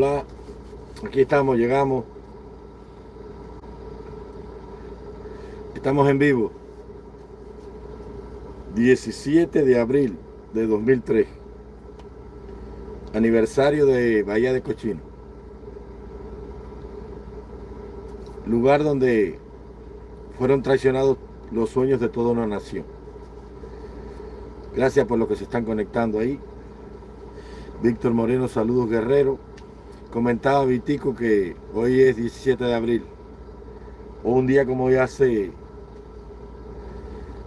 Hola, aquí estamos, llegamos. Estamos en vivo. 17 de abril de 2003. Aniversario de Bahía de Cochino. Lugar donde fueron traicionados los sueños de toda una nación. Gracias por lo que se están conectando ahí. Víctor Moreno, saludos guerrero. Comentaba Vitico que hoy es 17 de abril. O un día como hoy hace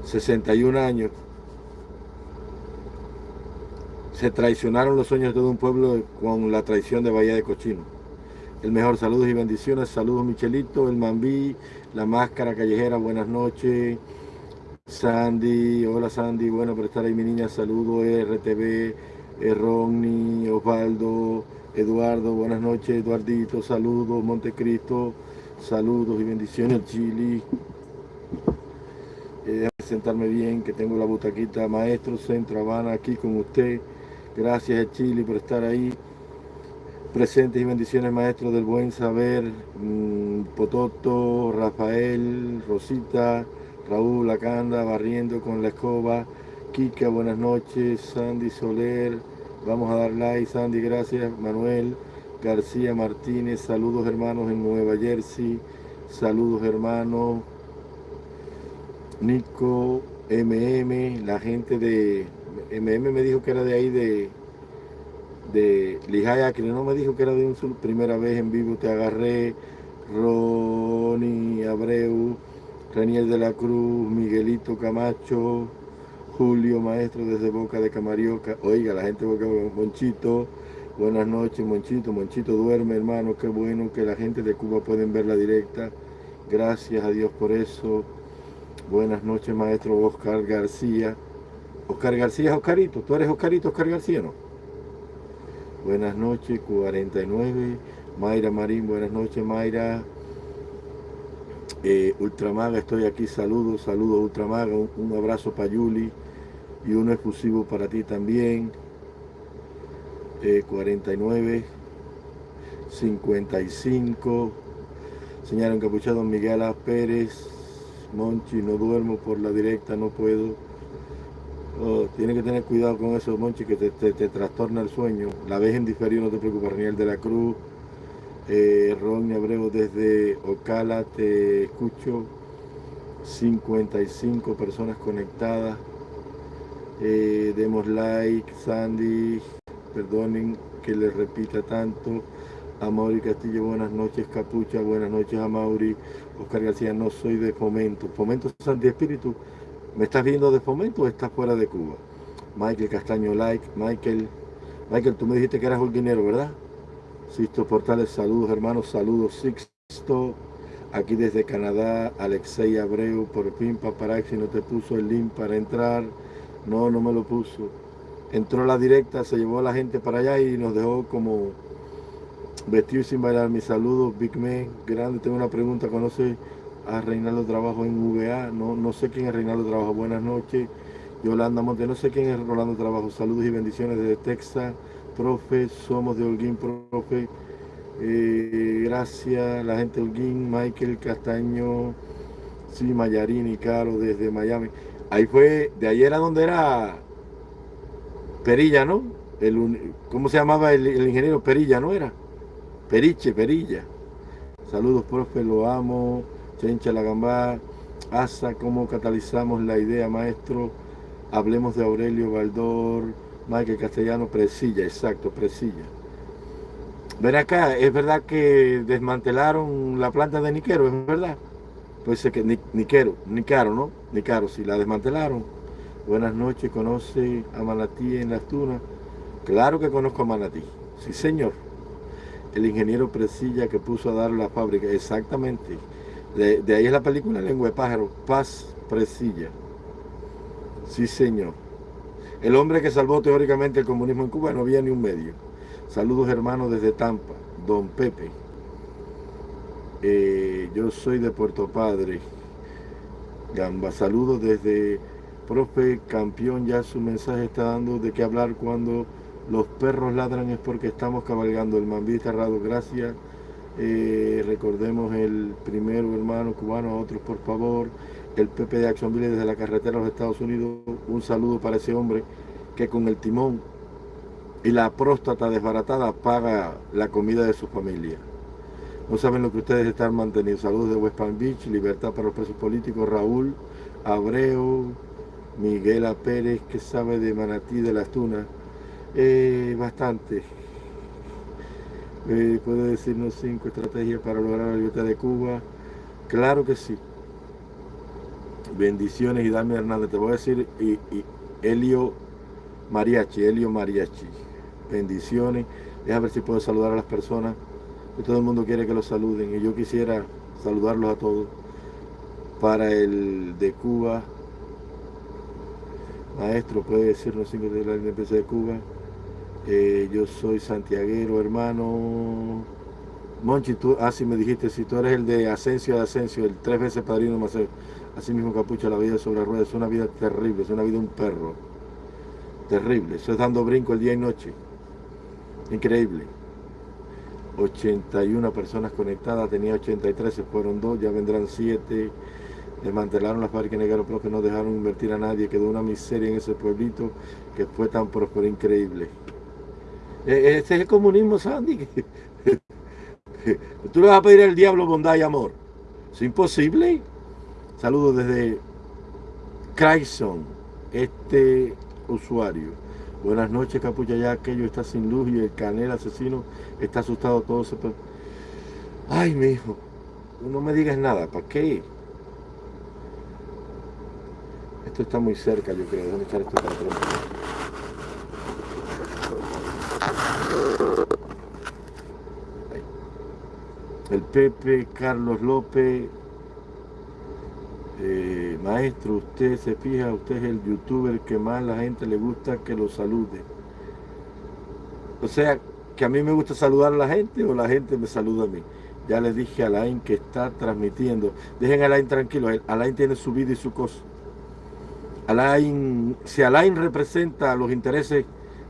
61 años. Se traicionaron los sueños de todo un pueblo con la traición de Bahía de Cochino. El mejor saludos y bendiciones. Saludos Michelito, el Mambí, la máscara callejera, buenas noches. Sandy, hola Sandy, bueno por estar ahí mi niña, saludos RTV, Ronnie, Osvaldo, Eduardo, buenas noches, Eduardito, saludos, Montecristo, saludos y bendiciones, Chili. Eh, sentarme bien, que tengo la butaquita Maestro Centro Habana aquí con usted. Gracias Chili por estar ahí. Presentes y bendiciones maestro del buen saber, mm, Pototo, Rafael, Rosita, Raúl Acanda, barriendo con la escoba, Kika, buenas noches, Sandy Soler, vamos a dar like, Sandy, gracias, Manuel, García Martínez, saludos hermanos en Nueva Jersey, saludos hermanos, Nico, MM, la gente de, MM me dijo que era de ahí de, de Lijaya, que no me dijo que era de un primera vez en vivo te agarré, Ronnie Abreu, Raniel de la Cruz, Miguelito Camacho, Julio Maestro desde Boca de Camarioca, oiga, la gente de Boca de Monchito, buenas noches Monchito, Monchito duerme hermano, qué bueno que la gente de Cuba pueden ver la directa, gracias a Dios por eso, buenas noches maestro Oscar García, Oscar García es Oscarito, tú eres Oscarito, Oscar García, ¿no? Buenas noches, 49, Mayra Marín, buenas noches Mayra, eh, Ultramaga, estoy aquí, saludos, saludos Ultramaga, un, abrazo para Yuli y uno exclusivo para ti también. 49, 55, señor encapuchado Miguel A. Pérez, Monchi, no duermo por la directa, no puedo. Oh, tiene que tener cuidado con eso, Monchi, que te, trastorna el sueño. La vez en diferido, no te preocupes, Raniel de la Cruz, eh, Abreu desde Ocala, te escucho. 55 personas conectadas. Eh, demos like, Sandy, perdonen que les repita tanto. A Mauri Castillo, buenas noches, Capucha, buenas noches a Mauri. Oscar García, no soy de Fomento. Fomento Santi Espíritu, ¿me estás viendo de Fomento o estás fuera de Cuba? Michael Castaño, like. Michael, Michael, tú me dijiste que eras holguinero, ¿verdad? Sisto Portales, saludos hermanos, saludos Sixto, aquí desde Canadá, Alexei Abreu, por fin Paparazzi no te puso el link para entrar, no, no me lo puso. Entró la directa, se llevó a la gente para allá y nos dejó como vestido sin bailar. Mis saludos, Big Man, grande, tengo una pregunta, ¿conoce a Reinaldo Trabajo en VA? No, no sé quién es Reinaldo Trabajo, buenas noches. Yolanda Monte, no sé quién es Rolando Trabajo, saludos y bendiciones desde Texas profe, somos de Holguín, profe. Eh, gracias, la gente Holguín, Michael Castaño, sí, Mayarini, Caro, desde Miami. Ahí fue, de ahí era donde era Perilla, ¿no? El, ¿Cómo se llamaba el, ingeniero Perilla, no era? Periche, Perilla. Saludos, profe, lo amo. Chencha la gambá. Asa, ¿cómo catalizamos la idea, maestro? Hablemos de Aurelio Baldor Michael Castellano, Presilla, exacto, Presilla. Ven acá, es verdad que desmantelaron la planta de Niquero, es verdad. Pues que Niquero, Nicaro, ¿no? Nicaro, si la desmantelaron. Buenas noches, conoce a Manatí en las tunas. Claro que conozco a Manatí, sí señor. El ingeniero Presilla que puso a dar la fábrica, exactamente. De, de ahí es la película Lengua de Pájaro, Paz Presilla. Sí señor. El hombre que salvó teóricamente el comunismo en Cuba no había ni un medio. Saludos hermanos desde Tampa, don Pepe. Eh, yo soy de Puerto Padre. Gamba, saludos desde profe campeón, ya su mensaje está dando de qué hablar cuando Los perros ladran es porque estamos cabalgando. El mambí cerrado, gracias. Eh, recordemos el primero hermano cubano, a otros por favor. El Pepe de Action desde la carretera de los Estados Unidos. Un saludo para ese hombre que con el timón y la próstata desbaratada paga la comida de su familia. No saben lo que ustedes están manteniendo. Saludos de West Palm Beach, libertad para los presos políticos. Raúl Abreu, Miguel A. Pérez, que sabe de Manatí de las Tunas. Eh, bastante. Eh, ¿Puede decirnos cinco estrategias para lograr la libertad de Cuba? Claro que sí. Bendiciones y dame Hernández. Te voy a decir y, y Elio Mariachi, Elio Mariachi. Bendiciones. Deja ver si puedo saludar a las personas. Que todo el mundo quiere que los saluden. Y yo quisiera saludarlos a todos. Para el de Cuba. Maestro, puede decirnos cinco de la independencia de Cuba. Eh, yo soy santiaguero, hermano. Monchi, tú, ah, me dijiste, si tú eres el de Asensio de Asensio, el tres veces padrino Maceo. Así mismo Capucha, la vida sobre ruedas es una vida terrible, es una vida de un perro. Terrible, eso es dando brinco el día y noche. Increíble. 81 personas conectadas, tenía 83, se fueron dos, ya vendrán 7. Desmantelaron las fábricas negaron que no dejaron invertir a nadie, quedó una miseria en ese pueblito que fue tan próspero, increíble. E, ese es el comunismo, Sandy. Tú le vas a pedir al diablo bondad y amor. Es imposible. Saludos desde Craigson, este usuario. Buenas noches, capucha, ya aquello está sin luz y el canel asesino está asustado todo se... Ay, mi hijo, no me digas nada, ¿para qué? Esto está muy cerca, yo creo. Déjame echar esto para atrás. El Pepe, Carlos López, eh, maestro, usted se fija, usted es el youtuber que más la gente le gusta que lo salude. O sea, que a mí me gusta saludar a la gente o la gente me saluda a mí. Ya le dije a Alain que está transmitiendo. Dejen a Alain tranquilo, Alain tiene su vida y su cosa. Alain, si Alain representa los intereses,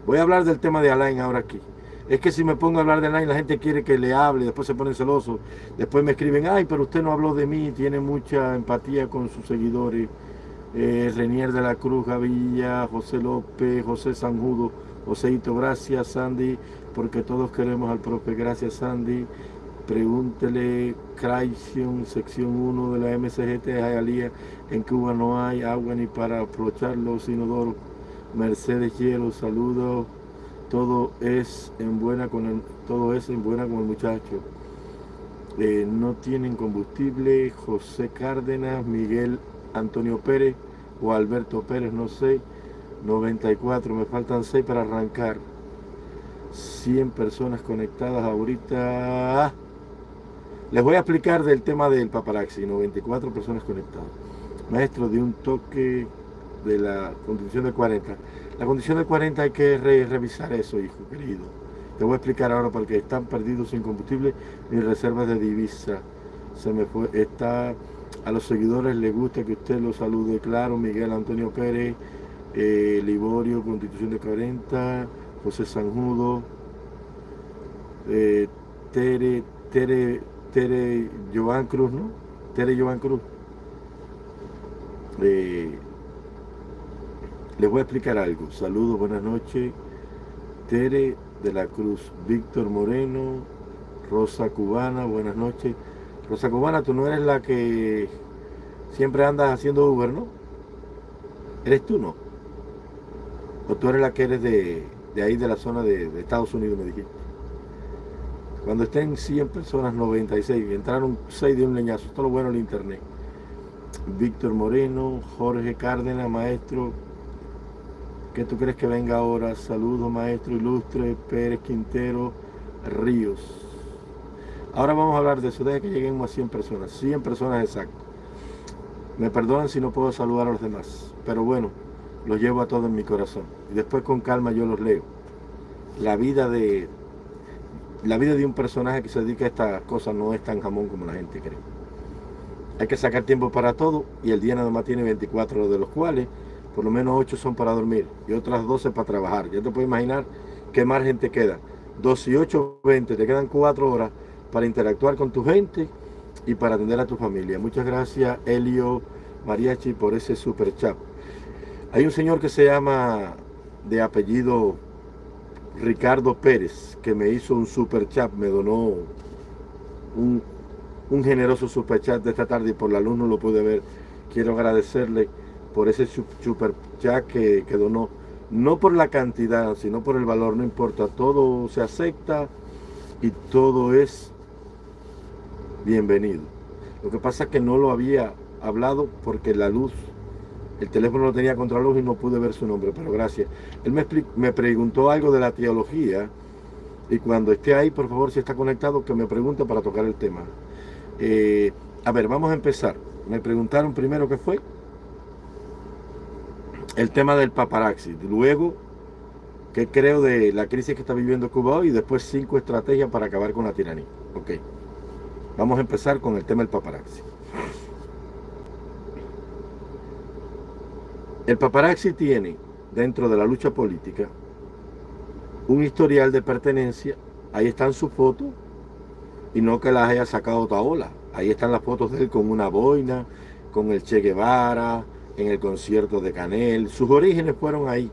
voy a hablar del tema de Alain ahora aquí. Es que si me pongo a hablar de Alain, la gente quiere que le hable, después se ponen celosos, después me escriben, ay, pero usted no habló de mí, tiene mucha empatía con sus seguidores. Eh, Renier de la Cruz, Gavilla, José López, José Sanjudo, Joséito, gracias Sandy, porque todos queremos al profe, gracias Sandy. Pregúntele, Crayon, sección 1 de la MCGT de en Cuba no hay agua ni para aprovechar los inodoros. Mercedes Hielo, saludos todo es en buena con el, todo es en buena con el muchacho. Eh, no tienen combustible, José Cárdenas, Miguel Antonio Pérez o Alberto Pérez, no sé, 94, me faltan 6 para arrancar. 100 personas conectadas ahorita. Les voy a explicar del tema del paparazzi, 94 personas conectadas. Maestro, de un toque de la condición de 40. La condición de 40 hay que revisar eso, hijo querido. Te voy a explicar ahora porque están perdidos sin combustible ni reservas de divisa. Se me fue, está, a los seguidores les gusta que usted los salude, claro, Miguel Antonio Pérez, eh, Liborio, Constitución de 40, José Sanjudo, eh, Tere, Tere, Tere Joan Cruz, ¿no? Tere Joan Cruz. Eh, les voy a explicar algo. Saludos, buenas noches. Tere de la Cruz, Víctor Moreno, Rosa Cubana, buenas noches. Rosa Cubana, tú no eres la que siempre andas haciendo Uber, ¿no? ¿Eres tú, no? ¿O tú eres la que eres de, ahí, de la zona de, Estados Unidos, me dijiste? Cuando estén 100 personas, 96, entraron 6 de un leñazo. Esto es lo bueno del internet. Víctor Moreno, Jorge Cárdenas, maestro, ¿Qué tú crees que venga ahora? Saludos, maestro ilustre Pérez Quintero Ríos. Ahora vamos a hablar de eso, deje que lleguemos a 100 personas, 100 personas exacto. Me perdonan si no puedo saludar a los demás, pero bueno, los llevo a todos en mi corazón. Y después con calma yo los leo. La vida de la vida de un personaje que se dedica a estas cosas no es tan jamón como la gente cree. Hay que sacar tiempo para todo y el día nada más tiene 24 de los cuales por lo menos 8 son para dormir y otras 12 para trabajar. Ya te puedes imaginar ¿qué margen te queda? 18, 20, te quedan 4 horas para interactuar con tu gente y para atender a tu familia. Muchas gracias, Elio Mariachi, por ese super chat. Hay un señor que se llama de apellido Ricardo Pérez, que me hizo un super chat, me donó un, un generoso super chat de esta tarde y por la luz no lo pude ver. Quiero agradecerle por ese super chat que, que donó. No por la cantidad, sino por el valor, no importa. Todo se acepta y todo es bienvenido. Lo que pasa es que no lo había hablado porque la luz, el teléfono lo tenía contra luz y no pude ver su nombre, pero gracias. Él me, me preguntó algo de la teología y cuando esté ahí, por favor, si está conectado, que me pregunte para tocar el tema. Eh, a ver, vamos a empezar. Me preguntaron primero qué fue. El tema del paparazzi. Luego, qué creo de la crisis que está viviendo Cuba hoy y después cinco estrategias para acabar con la tiranía. Ok. Vamos a empezar con el tema del paparazzi. El paparazzi tiene, dentro de la lucha política, un historial de pertenencia. Ahí están sus fotos, y no que las haya sacado Taola. Ahí están las fotos de él con una boina, con el Che Guevara, en el concierto de Canel. Sus orígenes fueron ahí.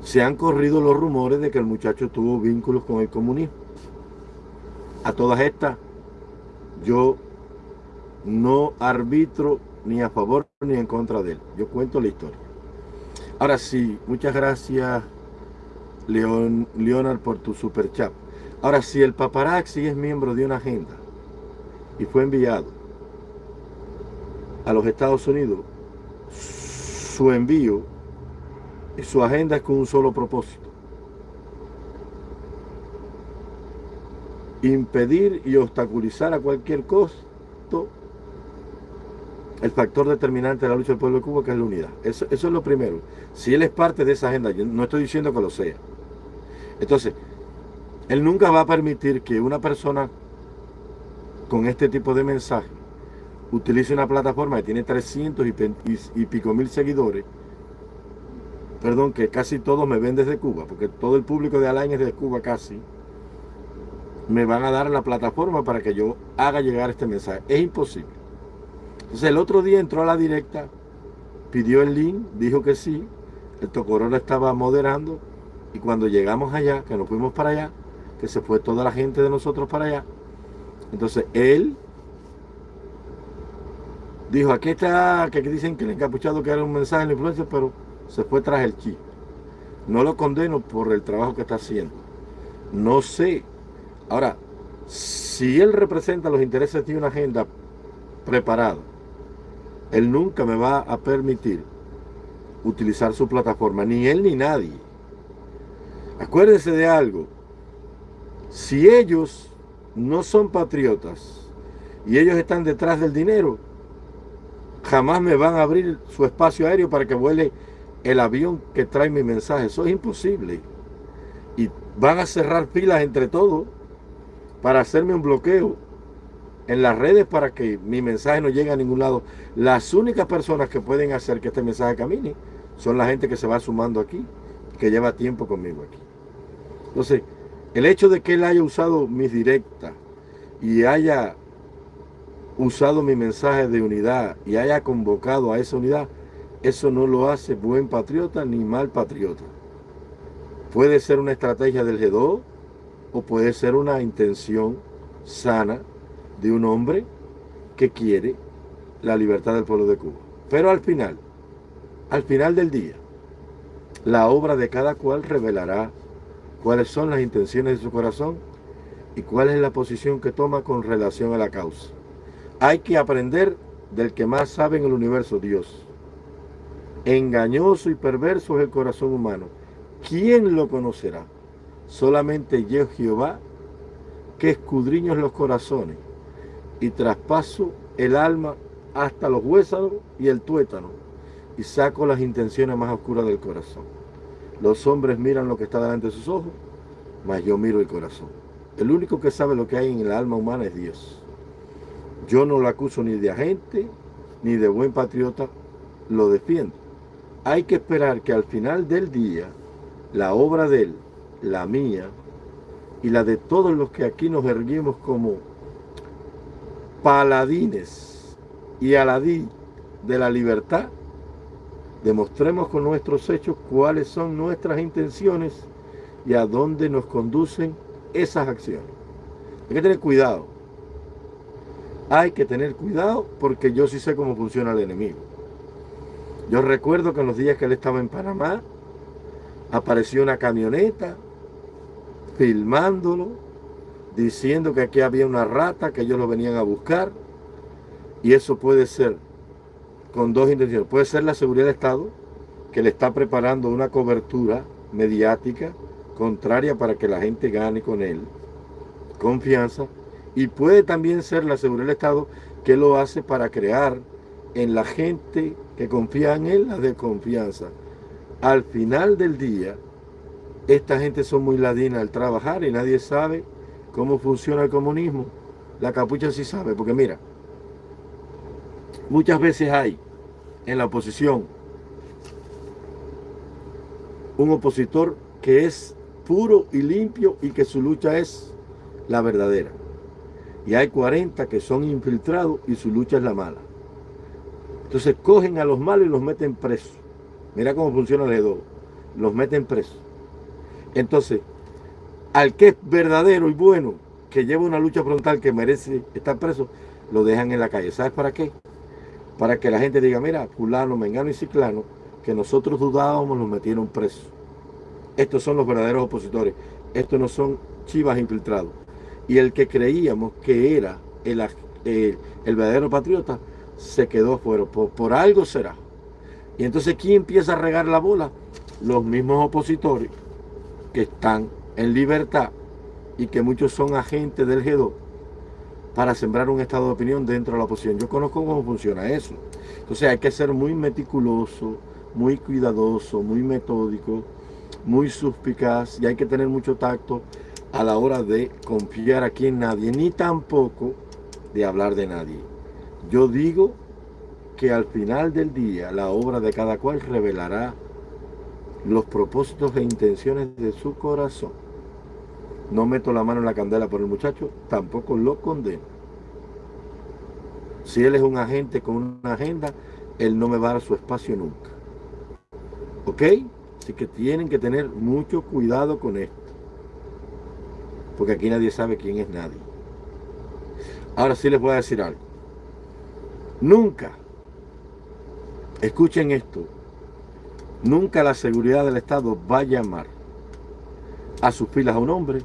Se han corrido los rumores de que el muchacho tuvo vínculos con el comunismo. A todas estas, yo no arbitro ni a favor ni en contra de él. Yo cuento la historia. Ahora sí, muchas gracias, Leon, Leonard, por tu super chat. Ahora, si el paparazzi es miembro de una agenda y fue enviado a los Estados Unidos, su envío y su agenda es con un solo propósito. Impedir y obstaculizar a cualquier costo el factor determinante de la lucha del pueblo de Cuba, que es la unidad. Eso, es lo primero. Si él es parte de esa agenda, yo no estoy diciendo que lo sea. Entonces, él nunca va a permitir que una persona con este tipo de mensaje utilice una plataforma que tiene 300 y, pico mil seguidores, perdón, que casi todos me ven desde Cuba, porque todo el público de Alain es de Cuba casi, me van a dar la plataforma para que yo haga llegar este mensaje. Es imposible. Entonces el otro día entró a la directa, pidió el link, dijo que sí, el Tocorona estaba moderando y cuando llegamos allá, que nos fuimos para allá, que se fue toda la gente de nosotros para allá, entonces él dijo, aquí está, que dicen que el encapuchado que era un mensaje en la influencia, pero se fue tras el chi. No lo condeno por el trabajo que está haciendo. No sé. Ahora, si él representa los intereses de una agenda preparada, él nunca me va a permitir utilizar su plataforma, ni él ni nadie. Acuérdense de algo, si ellos no son patriotas y ellos están detrás del dinero, jamás me van a abrir su espacio aéreo para que vuele el avión que trae mi mensaje. Eso es imposible. Y van a cerrar filas entre todos para hacerme un bloqueo en las redes para que mi mensaje no llegue a ningún lado. Las únicas personas que pueden hacer que este mensaje camine son la gente que se va sumando aquí, que lleva tiempo conmigo aquí. Entonces, el hecho de que él haya usado mis directas y haya usado mi mensaje de unidad y haya convocado a esa unidad, eso no lo hace buen patriota ni mal patriota. Puede ser una estrategia del G2 o puede ser una intención sana de un hombre que quiere la libertad del pueblo de Cuba. Pero al final, al final del día, la obra de cada cual revelará cuáles son las intenciones de su corazón y cuál es la posición que toma con relación a la causa. Hay que aprender del que más sabe en el universo, Dios. Engañoso y perverso es el corazón humano. ¿Quién lo conocerá? Solamente yo, Jehová, que escudriño los corazones y traspaso el alma hasta los huesos y el tuétano y saco las intenciones más oscuras del corazón. Los hombres miran lo que está delante de sus ojos, mas yo miro el corazón. El único que sabe lo que hay en el alma humana es Dios. Yo no lo acuso ni de agente, ni de buen patriota, lo defiendo. hay que esperar que al final del día, la obra de él, la mía, y la de todos los que aquí nos erguimos como paladines y aladí de la libertad, demostremos con nuestros hechos cuáles son nuestras intenciones y a dónde nos conducen esas acciones. Hay que tener cuidado. Hay que tener cuidado porque yo sí sé cómo funciona el enemigo. Yo recuerdo que en los días que él estaba en Panamá, apareció una camioneta filmándolo, diciendo que aquí había una rata, que ellos lo venían a buscar. Y eso puede ser con dos intenciones. Puede ser la seguridad del Estado, que le está preparando una cobertura mediática contraria para que la gente gane con él confianza. Y puede también ser la seguridad del Estado que lo hace para crear en la gente que confía en él la desconfianza. Al final del día, esta gente son muy ladina al trabajar y nadie sabe cómo funciona el comunismo. La capucha sí sabe, porque mira, muchas veces hay en la oposición un opositor que es puro y limpio y que su lucha es la verdadera. Y hay 40 que son infiltrados y su lucha es la mala. Entonces cogen a los malos y los meten presos. Mira cómo funciona el EDO. Los meten presos. Entonces, al que es verdadero y bueno, que lleva una lucha frontal que merece estar preso, lo dejan en la calle. ¿Sabes para qué? Para que la gente diga, mira, fulano, mengano y ciclano, que nosotros dudábamos, los metieron presos. Estos son los verdaderos opositores. Estos no son chivas infiltrados. Y el que creíamos que era el, el, verdadero patriota, se quedó fuera. Por, por algo será. Y entonces, ¿quién empieza a regar la bola? Los mismos opositores que están en libertad y que muchos son agentes del G2 para sembrar un estado de opinión dentro de la oposición. Yo conozco cómo funciona eso. Entonces hay que ser muy meticuloso, muy cuidadoso, muy metódico, muy suspicaz y hay que tener mucho tacto a la hora de confiar aquí en nadie, ni tampoco de hablar de nadie. Yo digo que al final del día la obra de cada cual revelará los propósitos e intenciones de su corazón. No meto la mano en la candela por el muchacho, tampoco lo condeno. Si él es un agente con una agenda, él no me va a dar su espacio nunca. ¿Ok? Así que tienen que tener mucho cuidado con esto. Porque aquí nadie sabe quién es nadie. Ahora sí les voy a decir algo. Nunca, escuchen esto, Nunca la seguridad del Estado va a llamar a sus filas a un hombre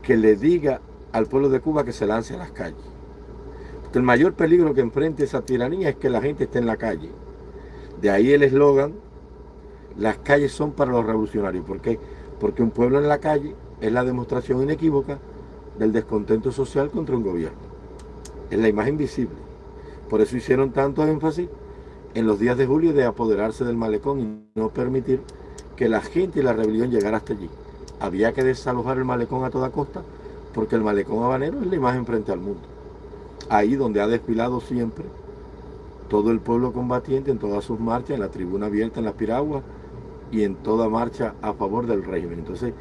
que le diga al pueblo de Cuba que se lance a las calles. Porque el mayor peligro que enfrenta esa tiranía es que la gente esté en la calle. De ahí el eslogan, las calles son para los revolucionarios. ¿Por qué? Porque un pueblo en la calle es la demostración inequívoca del descontento social contra un gobierno. Es la imagen visible. Por eso hicieron tanto énfasis en los días de julio de apoderarse del malecón y no permitir que la gente y la rebelión llegara hasta allí. Había que desalojar el malecón a toda costa porque el malecón habanero es la imagen frente al mundo. Ahí donde ha desfilado siempre todo el pueblo combatiente en todas sus marchas, en la tribuna abierta, en las piraguas y en toda marcha a favor del régimen. Entonces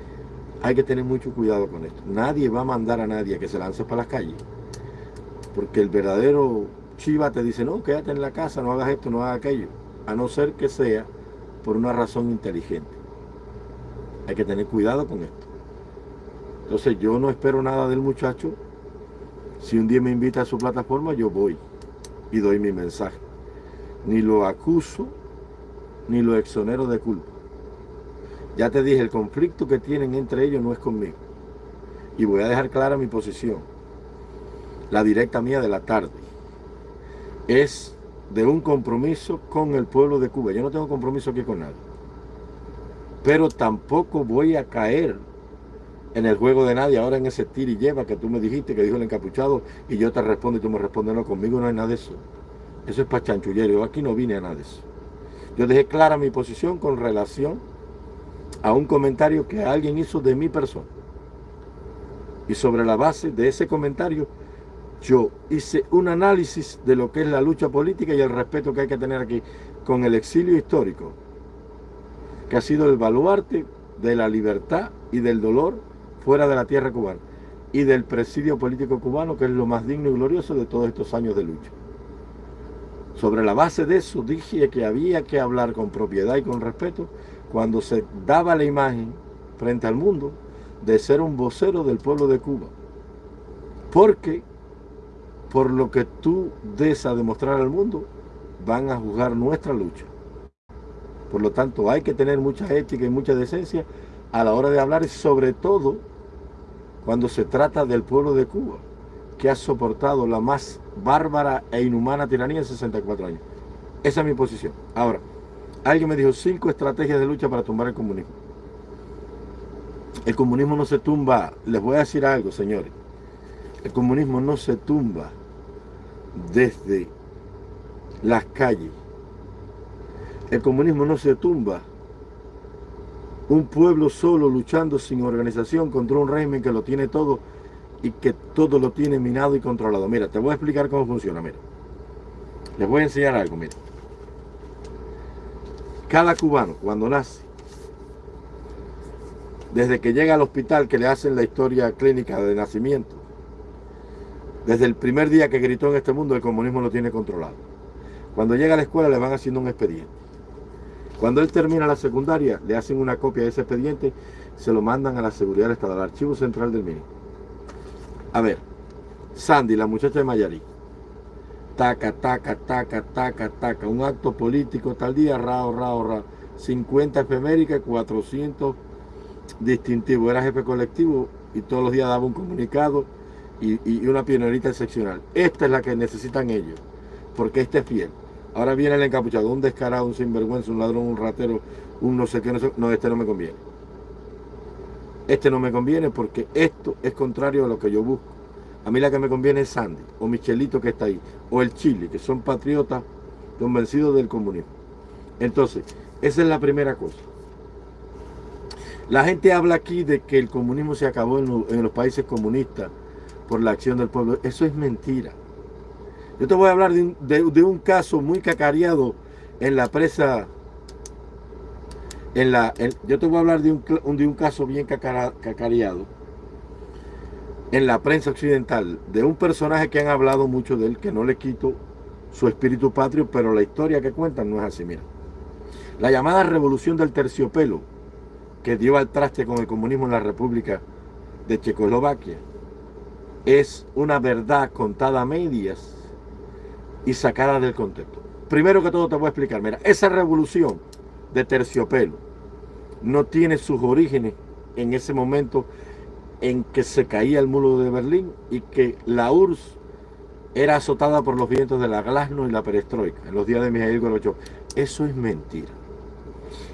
hay que tener mucho cuidado con esto. Nadie va a mandar a nadie a que se lance para las calles porque el verdadero Chiva te dice, no, quédate en la casa, no hagas esto, no hagas aquello, a no ser que sea por una razón inteligente. Hay que tener cuidado con esto. Entonces yo no espero nada del muchacho. Si un día me invita a su plataforma, yo voy y doy mi mensaje. Ni lo acuso, ni lo exonero de culpa. Ya te dije, el conflicto que tienen entre ellos no es conmigo. Y voy a dejar clara mi posición. La directa mía de la tarde es de un compromiso con el pueblo de Cuba. Yo no tengo compromiso aquí con nadie. Pero tampoco voy a caer en el juego de nadie, ahora en ese tira y lleva que tú me dijiste, que dijo el encapuchado, y yo te respondo y tú me respondes, no, conmigo no hay nada de eso. Eso es para chanchullero, aquí no vine a nada de eso. Yo dejé clara mi posición con relación a un comentario que alguien hizo de mi persona. Y sobre la base de ese comentario, yo hice un análisis de lo que es la lucha política y el respeto que hay que tener aquí con el exilio histórico que ha sido el baluarte de la libertad y del dolor fuera de la tierra cubana y del presidio político cubano, que es lo más digno y glorioso de todos estos años de lucha. Sobre la base de eso dije que había que hablar con propiedad y con respeto cuando se daba la imagen frente al mundo de ser un vocero del pueblo de Cuba. Porque por lo que tú des a demostrar al mundo, van a juzgar nuestra lucha. Por lo tanto, hay que tener mucha ética y mucha decencia a la hora de hablar, sobre todo cuando se trata del pueblo de Cuba, que ha soportado la más bárbara e inhumana tiranía en 64 años. Esa es mi posición. Ahora, alguien me dijo cinco estrategias de lucha para tumbar el comunismo. El comunismo no se tumba, les voy a decir algo, señores. El comunismo no se tumba desde las calles. El comunismo no se tumba. Un pueblo solo luchando sin organización contra un régimen que lo tiene todo y que todo lo tiene minado y controlado. Mira, te voy a explicar cómo funciona, mira. Les voy a enseñar algo, mira. Cada cubano, cuando nace, desde que llega al hospital que le hacen la historia clínica de nacimiento, desde el primer día que gritó en este mundo, el comunismo lo tiene controlado. Cuando llega a la escuela le van haciendo un expediente. Cuando él termina la secundaria, le hacen una copia de ese expediente, se lo mandan a la seguridad del Estado, al archivo central del MINI. A ver, Sandy, la muchacha de Mayarí. Taca, taca, taca, taca, taca. Un acto político tal día, rao, rao, rao. 50 efemérica, 400 distintivos. Era jefe colectivo y todos los días daba un comunicado y, una pionerita excepcional. Esta es la que necesitan ellos, porque este es fiel. Ahora viene el encapuchado, un descarado, un sinvergüenza, un ladrón, un ratero, un no sé qué, no sé, no, este no me conviene. Este no me conviene porque esto es contrario a lo que yo busco. A mí la que me conviene es Sandy, o Michelito que está ahí, o el Chile, que son patriotas convencidos del comunismo. Entonces, esa es la primera cosa. La gente habla aquí de que el comunismo se acabó en los países comunistas, por la acción del pueblo. Eso es mentira. Yo te voy a hablar de un, caso muy cacareado en la presa. En la, yo te voy a hablar de un, de un caso bien cacareado en la prensa occidental de un personaje que han hablado mucho de él, que no le quito su espíritu patrio, pero la historia que cuentan no es así. Mira, la llamada revolución del terciopelo que dio al traste con el comunismo en la República de Checoslovaquia es una verdad contada a medias y sacada del contexto. Primero que todo te voy a explicar, mira, esa revolución de terciopelo no tiene sus orígenes en ese momento en que se caía el muro de Berlín y que la URSS era azotada por los vientos de la glasnost y la perestroika en los días de Mijail Gorbachev. Eso es mentira.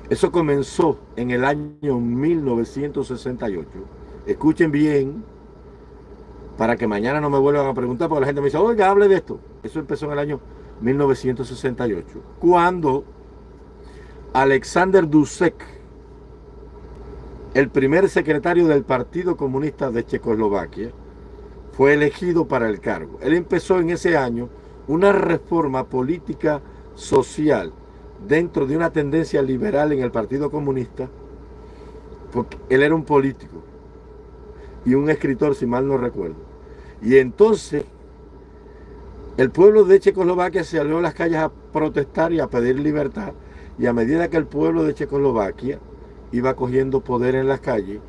Eso comenzó en el año 1968. Escuchen bien, para que mañana no me vuelvan a preguntar, porque la gente me dice, oiga, hable de esto. Eso empezó en el año 1968, cuando Alexander Dusek, el primer secretario del Partido Comunista de Checoslovaquia, fue elegido para el cargo. Él empezó en ese año una reforma política social dentro de una tendencia liberal en el Partido Comunista, porque él era un político y un escritor, si mal no recuerdo. Y entonces el pueblo de Checoslovaquia salió a las calles a protestar y a pedir libertad. Y a medida que el pueblo de Checoslovaquia iba cogiendo poder en las calles,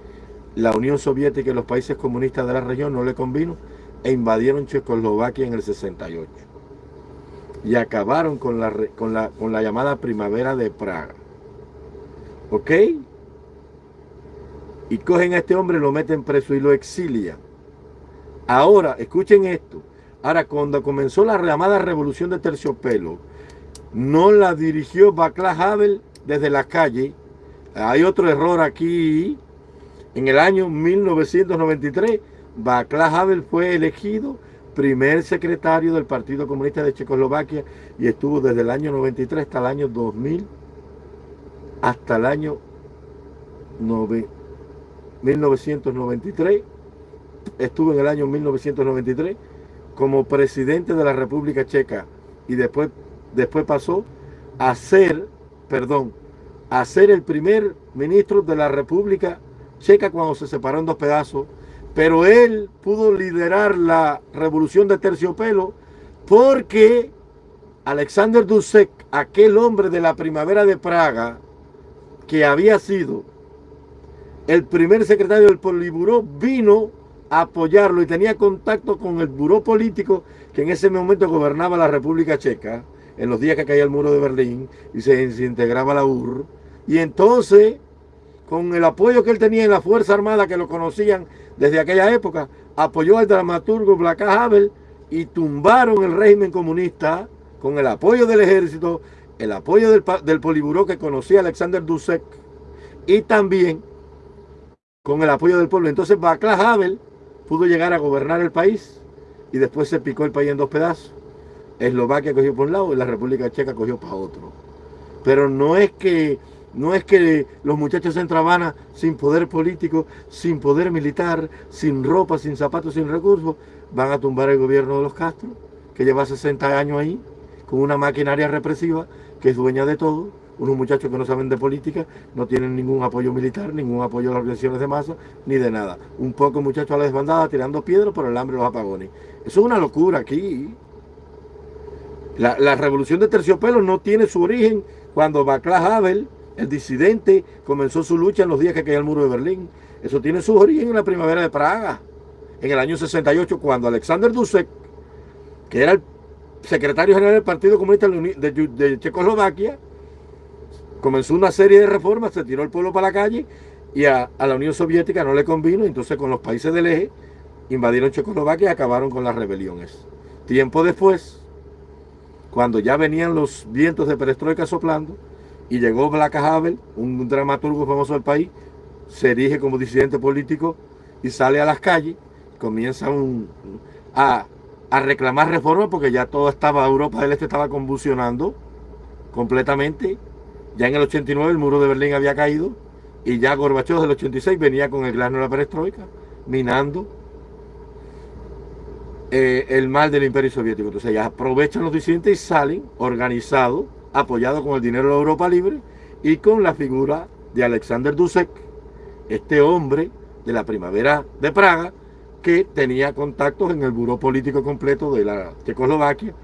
la Unión Soviética y los países comunistas de la región no le convino e invadieron Checoslovaquia en el 68. Y acabaron con la, con la, con la llamada primavera de Praga. ¿Ok? Y cogen a este hombre, lo meten preso y lo exilian. Ahora, escuchen esto. Ahora, cuando comenzó la llamada revolución de terciopelo, no la dirigió Bacla Havel desde la calle. Hay otro error aquí. En el año 1993, Bacla Havel fue elegido primer secretario del Partido Comunista de Checoslovaquia y estuvo desde el año 93 hasta el año 2000, hasta el año 1993 estuvo en el año 1993 como presidente de la República Checa y después, después pasó a ser, perdón, a ser el primer ministro de la República Checa cuando se separó en dos pedazos, pero él pudo liderar la revolución de terciopelo porque Alexander Dusek, aquel hombre de la primavera de Praga, que había sido el primer secretario del Poliburó, vino a apoyarlo y tenía contacto con el buró político que en ese momento gobernaba la República Checa, en los días que caía el muro de Berlín y se, integraba la UR. Y entonces, con el apoyo que él tenía en la Fuerza Armada, que lo conocían desde aquella época, apoyó al dramaturgo Blacka Havel y tumbaron el régimen comunista con el apoyo del ejército, el apoyo del, del poliburó que conocía Alexander Dusek y también con el apoyo del pueblo. Entonces Václav Havel pudo llegar a gobernar el país y después se picó el país en dos pedazos. Eslovaquia cogió por un lado y la República Checa cogió para otro. Pero no es que no es que los muchachos en Trabana sin poder político, sin poder militar, sin ropa, sin zapatos, sin recursos, van a tumbar el gobierno de los Castro, que lleva 60 años ahí, con una maquinaria represiva que es dueña de todo, unos muchachos que no saben de política, no tienen ningún apoyo militar, ningún apoyo a las organizaciones de masa, ni de nada. Un poco muchachos a la desbandada tirando piedras por el hambre y los apagones. Eso es una locura aquí. La, revolución de terciopelo no tiene su origen cuando Václav Havel, el disidente, comenzó su lucha en los días que caía el muro de Berlín. Eso tiene su origen en la primavera de Praga, en el año 68, cuando Alexander Dusek, que era el secretario general del Partido Comunista de Checoslovaquia, comenzó una serie de reformas, se tiró el pueblo para la calle y a, la Unión Soviética no le convino, entonces con los países del eje invadieron Checoslovaquia y acabaron con las rebeliones. Tiempo después, cuando ya venían los vientos de perestroika soplando y llegó Black Havel, un dramaturgo famoso del país, se erige como disidente político y sale a las calles, comienza a, a reclamar reformas porque ya todo estaba, Europa del Este estaba convulsionando completamente ya en el 89 el muro de Berlín había caído y ya Gorbachev del 86 venía con el grano de la perestroika, minando eh, el mal del imperio soviético. Entonces ya aprovechan los disidentes y salen organizados, apoyados con el dinero de Europa Libre y con la figura de Alexander Dusek, este hombre de la primavera de Praga, que tenía contactos en el buró político completo de la Checoslovaquia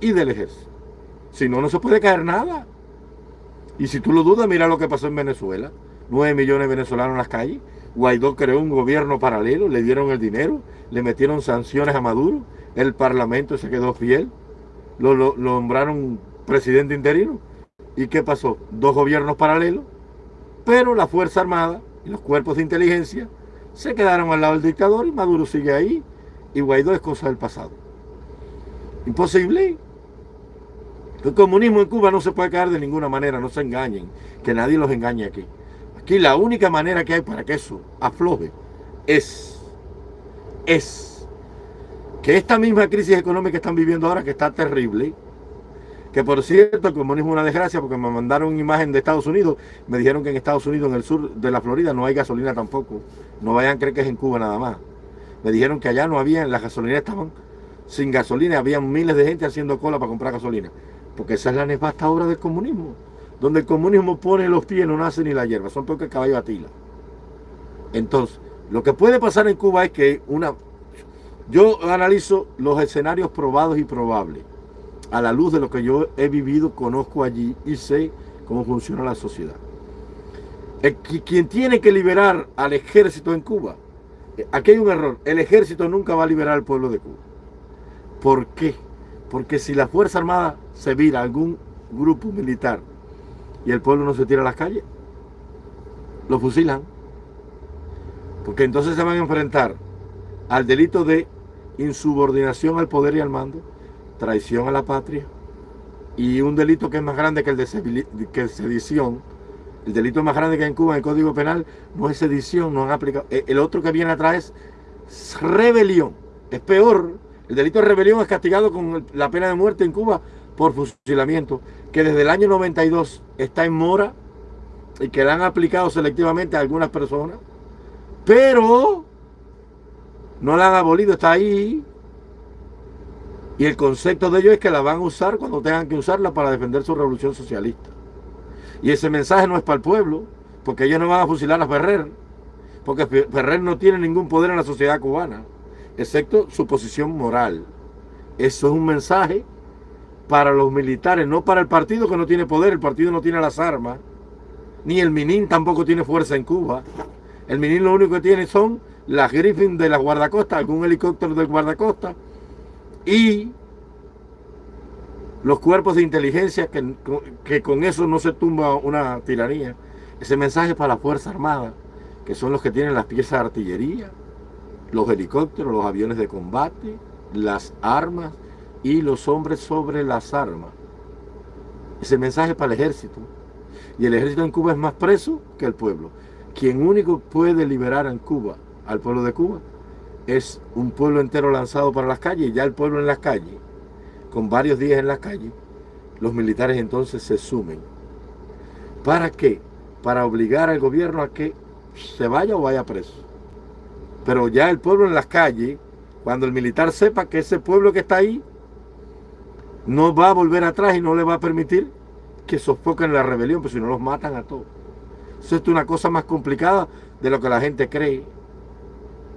y del ejército. Si no, no se puede caer nada. Y si tú lo dudas, mira lo que pasó en Venezuela. 9 millones de venezolanos en las calles. Guaidó creó un gobierno paralelo, le dieron el dinero, le metieron sanciones a Maduro, el parlamento se quedó fiel, lo, nombraron presidente interino. ¿Y qué pasó? Dos gobiernos paralelos, pero la Fuerza Armada y los cuerpos de inteligencia se quedaron al lado del dictador y Maduro sigue ahí y Guaidó es cosa del pasado. Imposible. El comunismo en Cuba no se puede caer de ninguna manera, no se engañen, que nadie los engañe aquí. Aquí la única manera que hay para que eso afloje es, es que esta misma crisis económica que están viviendo ahora, que está terrible, que por cierto el comunismo es una desgracia porque me mandaron una imagen de Estados Unidos, me dijeron que en Estados Unidos, en el sur de la Florida, no hay gasolina tampoco. No vayan a creer que es en Cuba nada más. Me dijeron que allá no había, las gasolineras estaban sin gasolina, había miles de gente haciendo cola para comprar gasolina. Porque esa es la nefasta obra del comunismo. Donde el comunismo pone los pies, no nace ni la hierba. Son peor que el caballo atila. Entonces, lo que puede pasar en Cuba es que una... Yo analizo los escenarios probados y probables. A la luz de lo que yo he vivido, conozco allí y sé cómo funciona la sociedad. El, quien tiene que liberar al ejército en Cuba, eh, aquí hay un error. El ejército nunca va a liberar al pueblo de Cuba. ¿Por qué? Porque si la Fuerza Armada se vira algún grupo militar y el pueblo no se tira a las calles, lo fusilan. Porque entonces se van a enfrentar al delito de insubordinación al poder y al mando, traición a la patria y un delito que es más grande que el de que sedición. El delito más grande que hay en Cuba en el Código Penal no es sedición, no han aplicado. Eh, el otro que viene atrás es rebelión. Es peor el delito de rebelión es castigado con la pena de muerte en Cuba por fusilamiento, que desde el año 92 está en mora y que la han aplicado selectivamente a algunas personas, pero no la han abolido, está ahí. Y el concepto de ello es que la van a usar cuando tengan que usarla para defender su revolución socialista. Y ese mensaje no es para el pueblo, porque ellos no van a fusilar a Ferrer, porque Ferrer no tiene ningún poder en la sociedad cubana, excepto su posición moral. Eso es un mensaje para los militares, no para el partido que no tiene poder, el partido no tiene las armas, ni el Minin tampoco tiene fuerza en Cuba. El Minin lo único que tiene son las Griffin de la guardacosta, algún helicóptero del guardacosta y los cuerpos de inteligencia que, que con eso no se tumba una tiranía. Ese mensaje para la Fuerza Armada, que son los que tienen las piezas de artillería, los helicópteros, los aviones de combate, las armas y los hombres sobre las armas. Ese mensaje para el ejército. Y el ejército en Cuba es más preso que el pueblo. Quien único puede liberar en Cuba al pueblo de Cuba es un pueblo entero lanzado para las calles. Ya el pueblo en las calles, con varios días en las calles, los militares entonces se sumen. ¿Para qué? Para obligar al gobierno a que se vaya o vaya preso. Pero ya el pueblo en las calles, cuando el militar sepa que ese pueblo que está ahí no va a volver atrás y no le va a permitir que sofoquen la rebelión, pues si no los matan a todos. Eso es una cosa más complicada de lo que la gente cree.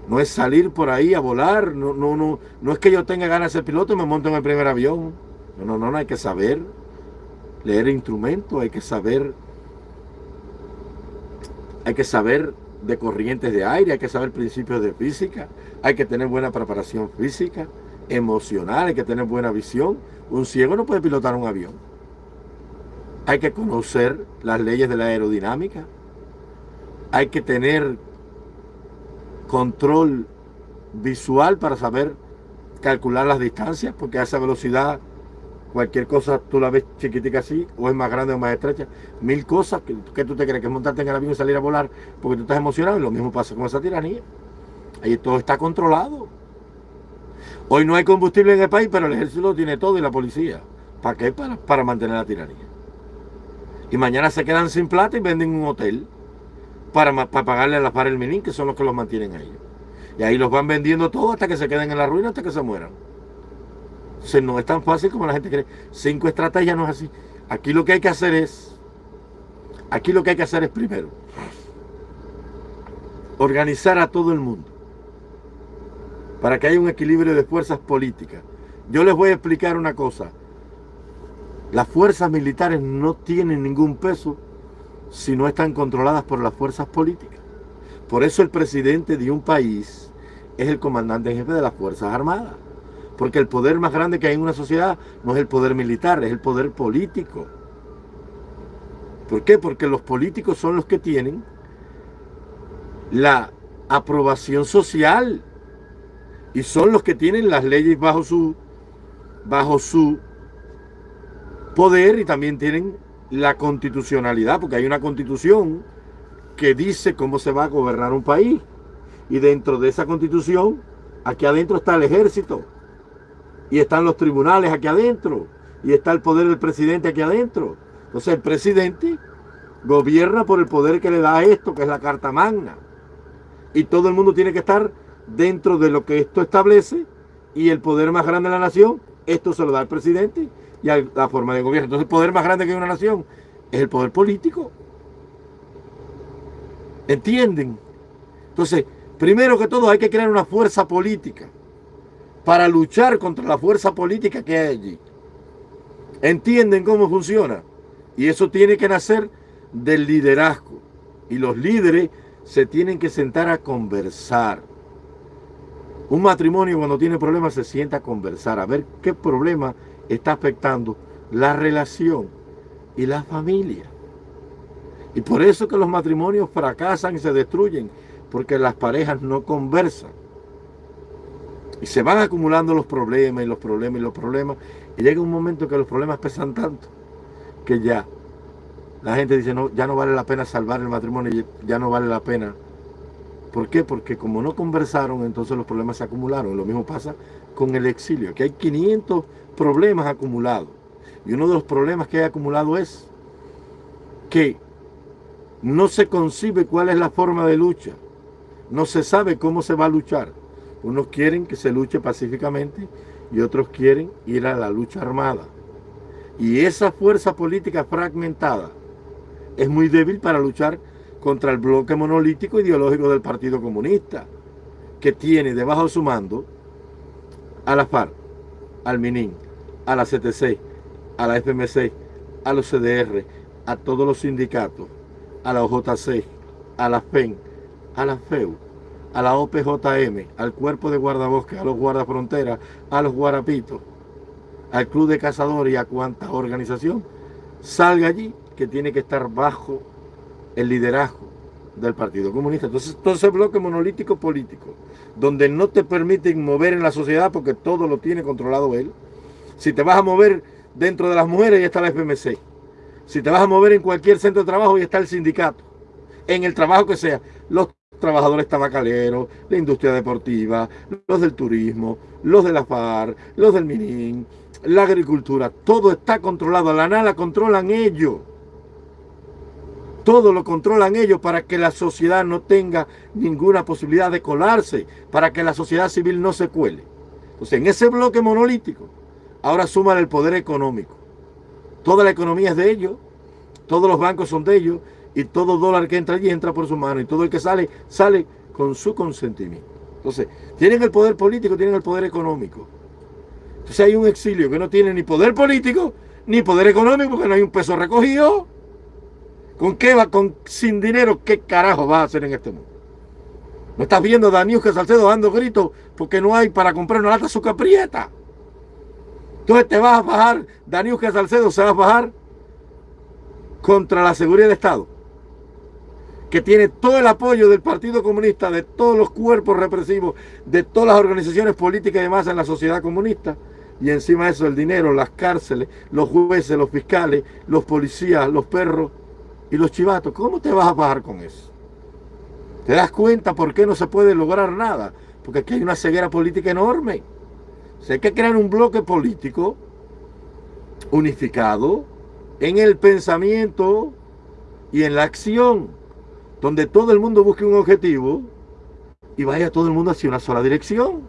No es salir por ahí a volar, no, no, no, no es que yo tenga ganas de ser piloto y me monto en el primer avión. No, no, no, no hay que saber leer instrumentos, hay que saber, hay que saber de corrientes de aire, hay que saber principios de física, hay que tener buena preparación física, emocional, hay que tener buena visión. Un ciego no puede pilotar un avión. Hay que conocer las leyes de la aerodinámica. Hay que tener control visual para saber calcular las distancias, porque a esa velocidad cualquier cosa tú la ves chiquitica así, o es más grande o más estrecha. Mil cosas que, tú te crees que es montarte en el avión y salir a volar porque tú estás emocionado, y lo mismo pasa con esa tiranía. Ahí todo está controlado. Hoy no hay combustible en el país, pero el ejército lo tiene todo y la policía. ¿Para qué? Para, para mantener la tiranía. Y mañana se quedan sin plata y venden un hotel para, pagarle a las para el Minin, que son los que los mantienen a ellos. Y ahí los van vendiendo todo hasta que se queden en la ruina, hasta que se mueran. O no es tan fácil como la gente cree. Cinco estrategias no es así. Aquí lo que hay que hacer es, aquí lo que hay que hacer es primero, organizar a todo el mundo para que haya un equilibrio de fuerzas políticas. Yo les voy a explicar una cosa. Las fuerzas militares no tienen ningún peso si no están controladas por las fuerzas políticas. Por eso el presidente de un país es el comandante jefe de las Fuerzas Armadas. Porque el poder más grande que hay en una sociedad no es el poder militar, es el poder político. ¿Por qué? Porque los políticos son los que tienen la aprobación social y son los que tienen las leyes bajo su, bajo su poder y también tienen la constitucionalidad, porque hay una constitución que dice cómo se va a gobernar un país. Y dentro de esa constitución, aquí adentro está el ejército, y están los tribunales aquí adentro, y está el poder del presidente aquí adentro. Entonces el presidente gobierna por el poder que le da a esto, que es la Carta Magna. Y todo el mundo tiene que estar dentro de lo que esto establece, y el poder más grande de la nación, esto se lo da al presidente y la forma de gobierno. Entonces el poder más grande que hay una nación es el poder político. ¿Entienden? Entonces, primero que todo hay que crear una fuerza política para luchar contra la fuerza política que hay allí. ¿Entienden cómo funciona? Y eso tiene que nacer del liderazgo. Y los líderes se tienen que sentar a conversar. Un matrimonio cuando tiene problemas se sienta a conversar, a ver qué problema está afectando la relación y la familia. Y por eso que los matrimonios fracasan y se destruyen, porque las parejas no conversan. Y se van acumulando los problemas y los problemas y los problemas. Y llega un momento que los problemas pesan tanto que ya la gente dice, no, ya no vale la pena salvar el matrimonio, ya no vale la pena. ¿Por qué? Porque como no conversaron, entonces los problemas se acumularon. Lo mismo pasa con el exilio, que hay 500 problemas acumulados. Y uno de los problemas que hay acumulado es que no se concibe cuál es la forma de lucha. No se sabe cómo se va a luchar. Unos quieren que se luche pacíficamente y otros quieren ir a la lucha armada. Y esa fuerza política fragmentada es muy débil para luchar contra el bloque monolítico ideológico del Partido Comunista, que tiene debajo de su mando a la FARC, al MININ, a la CTC, a la FMC, a los CDR, a todos los sindicatos, a la OJC, a la FEN, a la FEU, a la OPJM, al Cuerpo de Guardabosques, a los Guardafronteras, a los Guarapitos, al Club de Cazadores y a cuanta organización salga allí que tiene que estar bajo el liderazgo del Partido Comunista. Entonces, todo ese bloque monolítico político, donde no te permiten mover en la sociedad porque todo lo tiene controlado él. Si te vas a mover dentro de las mujeres, ya está la FMC. Si te vas a mover en cualquier centro de trabajo, ya está el sindicato. En el trabajo que sea, los trabajadores tabacaleros, la industria deportiva, los del turismo, los de la FAR, los del MININ, la agricultura, todo está controlado. La nada controlan ellos. Todo lo controlan ellos para que la sociedad no tenga ninguna posibilidad de colarse, para que la sociedad civil no se cuele. Entonces, en ese bloque monolítico, ahora suman el poder económico. Toda la economía es de ellos, todos los bancos son de ellos, y todo dólar que entra allí entra por su mano, y todo el que sale, sale con su consentimiento. Entonces, tienen el poder político, tienen el poder económico. Entonces hay un exilio que no tiene ni poder político, ni poder económico, porque no hay un peso recogido. ¿Con qué va? Con, sin dinero, ¿qué carajo va a hacer en este mundo? ¿No estás viendo a Daniel Salcedo dando gritos porque no hay para comprar una lata de azúcar? Entonces te vas a bajar, Daniel Salcedo se va a bajar contra la seguridad del Estado, que tiene todo el apoyo del Partido Comunista, de todos los cuerpos represivos, de todas las organizaciones políticas y demás en la sociedad comunista, y encima de eso el dinero, las cárceles, los jueces, los fiscales, los policías, los perros, y los chivatos, ¿cómo te vas a bajar con eso? ¿Te das cuenta por qué no se puede lograr nada? Porque aquí hay una ceguera política enorme. O hay que crear un bloque político unificado en el pensamiento y en la acción, donde todo el mundo busque un objetivo y vaya todo el mundo hacia una sola dirección.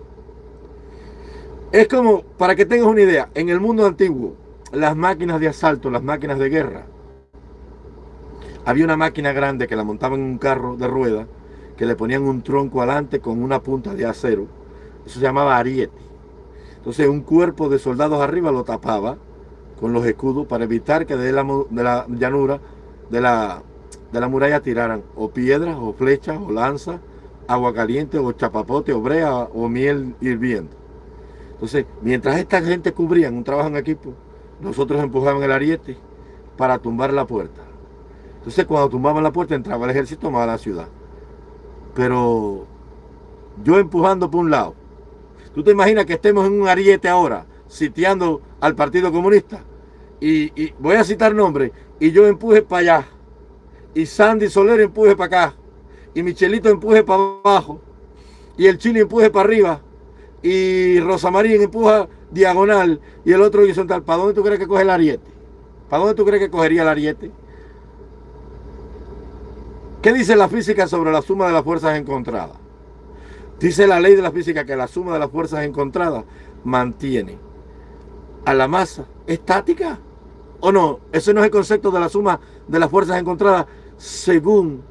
Es como, para que tengas una idea, en el mundo antiguo, las máquinas de asalto, las máquinas de guerra, había una máquina grande que la montaban en un carro de rueda, que le ponían un tronco adelante con una punta de acero. Eso se llamaba ariete. Entonces un cuerpo de soldados arriba lo tapaba con los escudos para evitar que de la, de la llanura, de la, de la muralla tiraran o piedras, o flechas, o lanzas, agua caliente, o chapapote, o brea, o miel hirviendo. Entonces, mientras esta gente cubrían un trabajo en equipo, nosotros empujaban el ariete para tumbar la puerta. Entonces cuando tumbaban la puerta entraba el ejército, tomaba la ciudad. Pero yo empujando por un lado. ¿Tú te imaginas que estemos en un ariete ahora, sitiando al Partido Comunista? Y, voy a citar nombres, y yo empuje para allá, y Sandy Soler empuje para acá, y Michelito empuje para abajo, y el Chile empuje para arriba, y Rosa María empuja diagonal, y el otro horizontal. ¿Para dónde tú crees que coge el ariete? ¿Para dónde tú crees que cogería el ariete? ¿Qué dice la física sobre la suma de las fuerzas encontradas? Dice la ley de la física que la suma de las fuerzas encontradas mantiene a la masa estática. ¿O no? Ese no es el concepto de la suma de las fuerzas encontradas según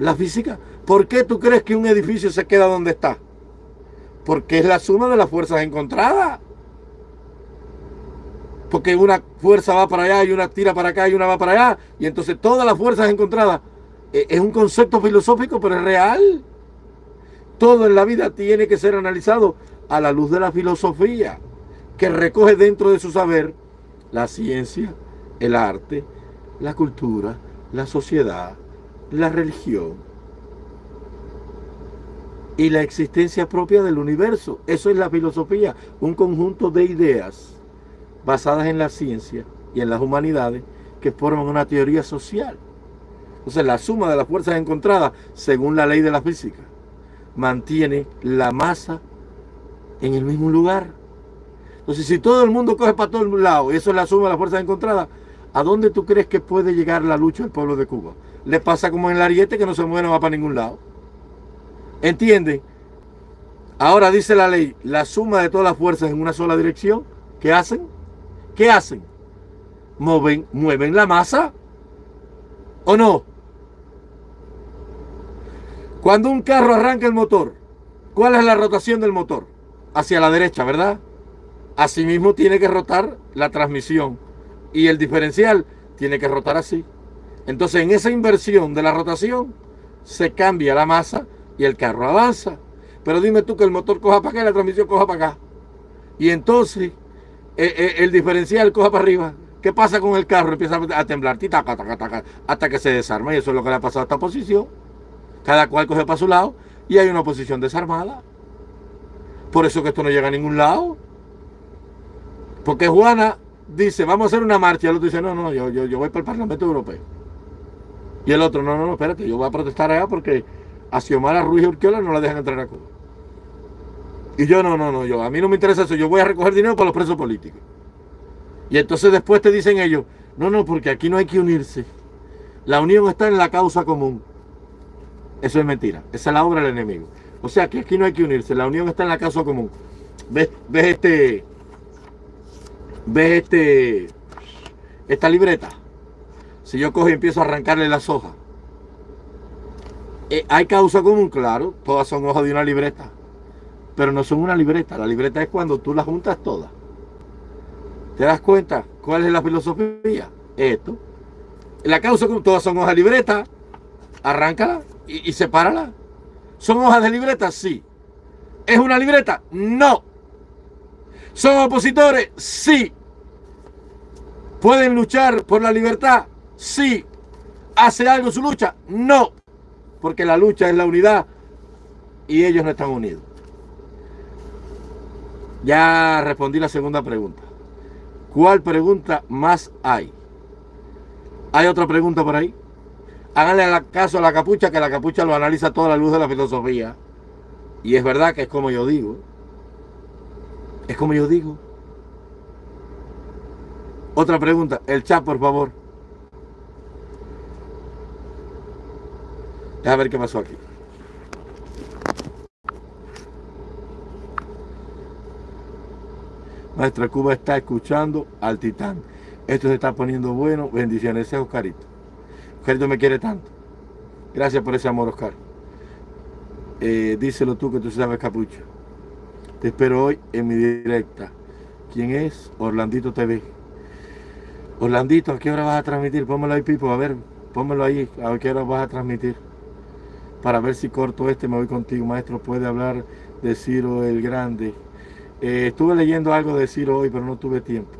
la física. ¿Por qué tú crees que un edificio se queda donde está? Porque es la suma de las fuerzas encontradas. Porque una fuerza va para allá y una tira para acá y una va para allá. Y entonces todas las fuerzas encontradas es un concepto filosófico, pero es real. Todo en la vida tiene que ser analizado a la luz de la filosofía, que recoge dentro de su saber la ciencia, el arte, la cultura, la sociedad, la religión y la existencia propia del universo. Eso es la filosofía, un conjunto de ideas basadas en la ciencia y en las humanidades que forman una teoría social. Entonces la suma de las fuerzas encontradas, según la ley de la física, mantiene la masa en el mismo lugar. Entonces si todo el mundo coge para todo el lado, y eso es la suma de las fuerzas encontradas, ¿a dónde tú crees que puede llegar la lucha del pueblo de Cuba? Le pasa como en el ariete que no se mueve, no va para ningún lado. ¿Entienden? Ahora dice la ley, la suma de todas las fuerzas en una sola dirección, ¿qué hacen? ¿Qué hacen? Mueven, mueven la masa. ¿O no? Cuando un carro arranca el motor, ¿cuál es la rotación del motor? Hacia la derecha, ¿verdad? Asimismo tiene que rotar la transmisión y el diferencial tiene que rotar así. Entonces en esa inversión de la rotación se cambia la masa y el carro avanza. Pero dime tú que el motor coja para acá y la transmisión coja para acá. Y entonces eh, eh, el diferencial coja para arriba. ¿Qué pasa con el carro? Empieza a temblar hasta que se desarma. Y eso es lo que le ha pasado a esta posición. Cada cual coge para su lado y hay una posición desarmada. Por eso que esto no llega a ningún lado. Porque Juana dice, vamos a hacer una marcha. Y el otro dice, no, no, yo, yo, yo voy para el Parlamento Europeo. Y el otro, no, no, no, espérate, yo voy a protestar allá porque a Xiomara Ruiz Urquiola no la dejan entrar a Cuba. Y yo, no, no, no, yo, a mí no me interesa eso, yo voy a recoger dinero para los presos políticos. Y entonces después te dicen ellos, no, no, porque aquí no hay que unirse. La unión está en la causa común. Eso es mentira, esa es la obra del enemigo. O sea que aquí no hay que unirse, la unión está en la causa común. ¿Ves, ves este, ves este, esta libreta? Si yo cojo y empiezo a arrancarle las hojas, eh, hay causa común, claro, todas son hojas de una libreta, pero no son una libreta, la libreta es cuando tú las juntas todas. ¿Te das cuenta cuál es la filosofía? Esto. La causa común, todas son hojas de libreta, arráncala y, y sepárala. ¿Son hojas de libreta? Sí. ¿Es una libreta? No. ¿Son opositores? Sí. ¿Pueden luchar por la libertad? Sí. ¿Hace algo su lucha? No. Porque la lucha es la unidad y ellos no están unidos. Ya respondí la segunda pregunta. ¿Cuál pregunta más hay? ¿Hay otra pregunta por ahí? Háganle caso a la capucha, que la capucha lo analiza toda la luz de la filosofía. Y es verdad que es como yo digo. Es como yo digo. Otra pregunta. El chat, por favor. A ver qué pasó aquí. Nuestra Cuba está escuchando al titán. Esto se está poniendo bueno. Bendiciones, es Oscarito. Oscarito me quiere tanto. Gracias por ese amor, Oscar. Eh, díselo tú que tú sabes capucho. Te espero hoy en mi directa. ¿Quién es? Orlandito TV. Orlandito, ¿a qué hora vas a transmitir? Pónmelo ahí, Pipo, a ver, pónmelo ahí, a qué hora vas a transmitir para ver si corto este, me voy contigo. Maestro, puede hablar de Ciro el Grande. Eh, estuve leyendo algo de Ciro hoy, pero no tuve tiempo.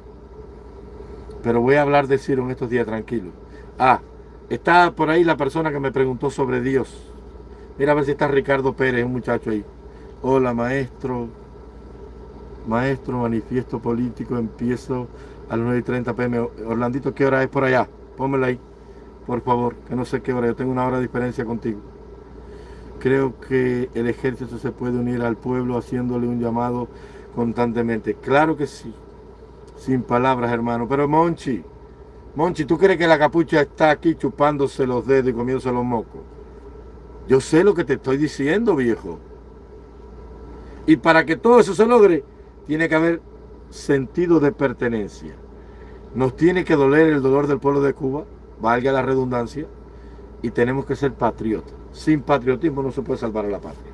Pero voy a hablar de Ciro en estos días, tranquilo. Ah, está por ahí la persona que me preguntó sobre Dios. Mira a ver si está Ricardo Pérez, un muchacho ahí. Hola, maestro. Maestro, manifiesto político, empiezo a las 9 y 30 pm. Orlandito, ¿qué hora es por allá? Pónmelo ahí, por favor, que no sé qué hora. Yo tengo una hora de diferencia contigo. Creo que el ejército se puede unir al pueblo haciéndole un llamado constantemente. Claro que sí. Sin palabras, hermano. Pero Monchi, Monchi, ¿tú crees que la capucha está aquí chupándose los dedos y comiéndose los mocos? Yo sé lo que te estoy diciendo, viejo. Y para que todo eso se logre, tiene que haber sentido de pertenencia. Nos tiene que doler el dolor del pueblo de Cuba, valga la redundancia, y tenemos que ser patriotas. Sin patriotismo no se puede salvar a la patria.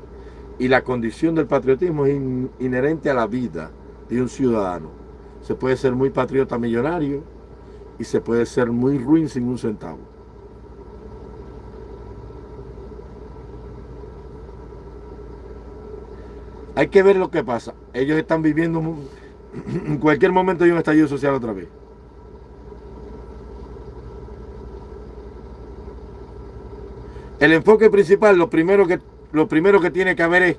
Y la condición del patriotismo es inherente a la vida de un ciudadano. Se puede ser muy patriota millonario y se puede ser muy ruin sin un centavo. Hay que ver lo que pasa. Ellos están viviendo, en cualquier momento hay un estallido social otra vez. El enfoque principal, lo primero que, lo primero que tiene que haber es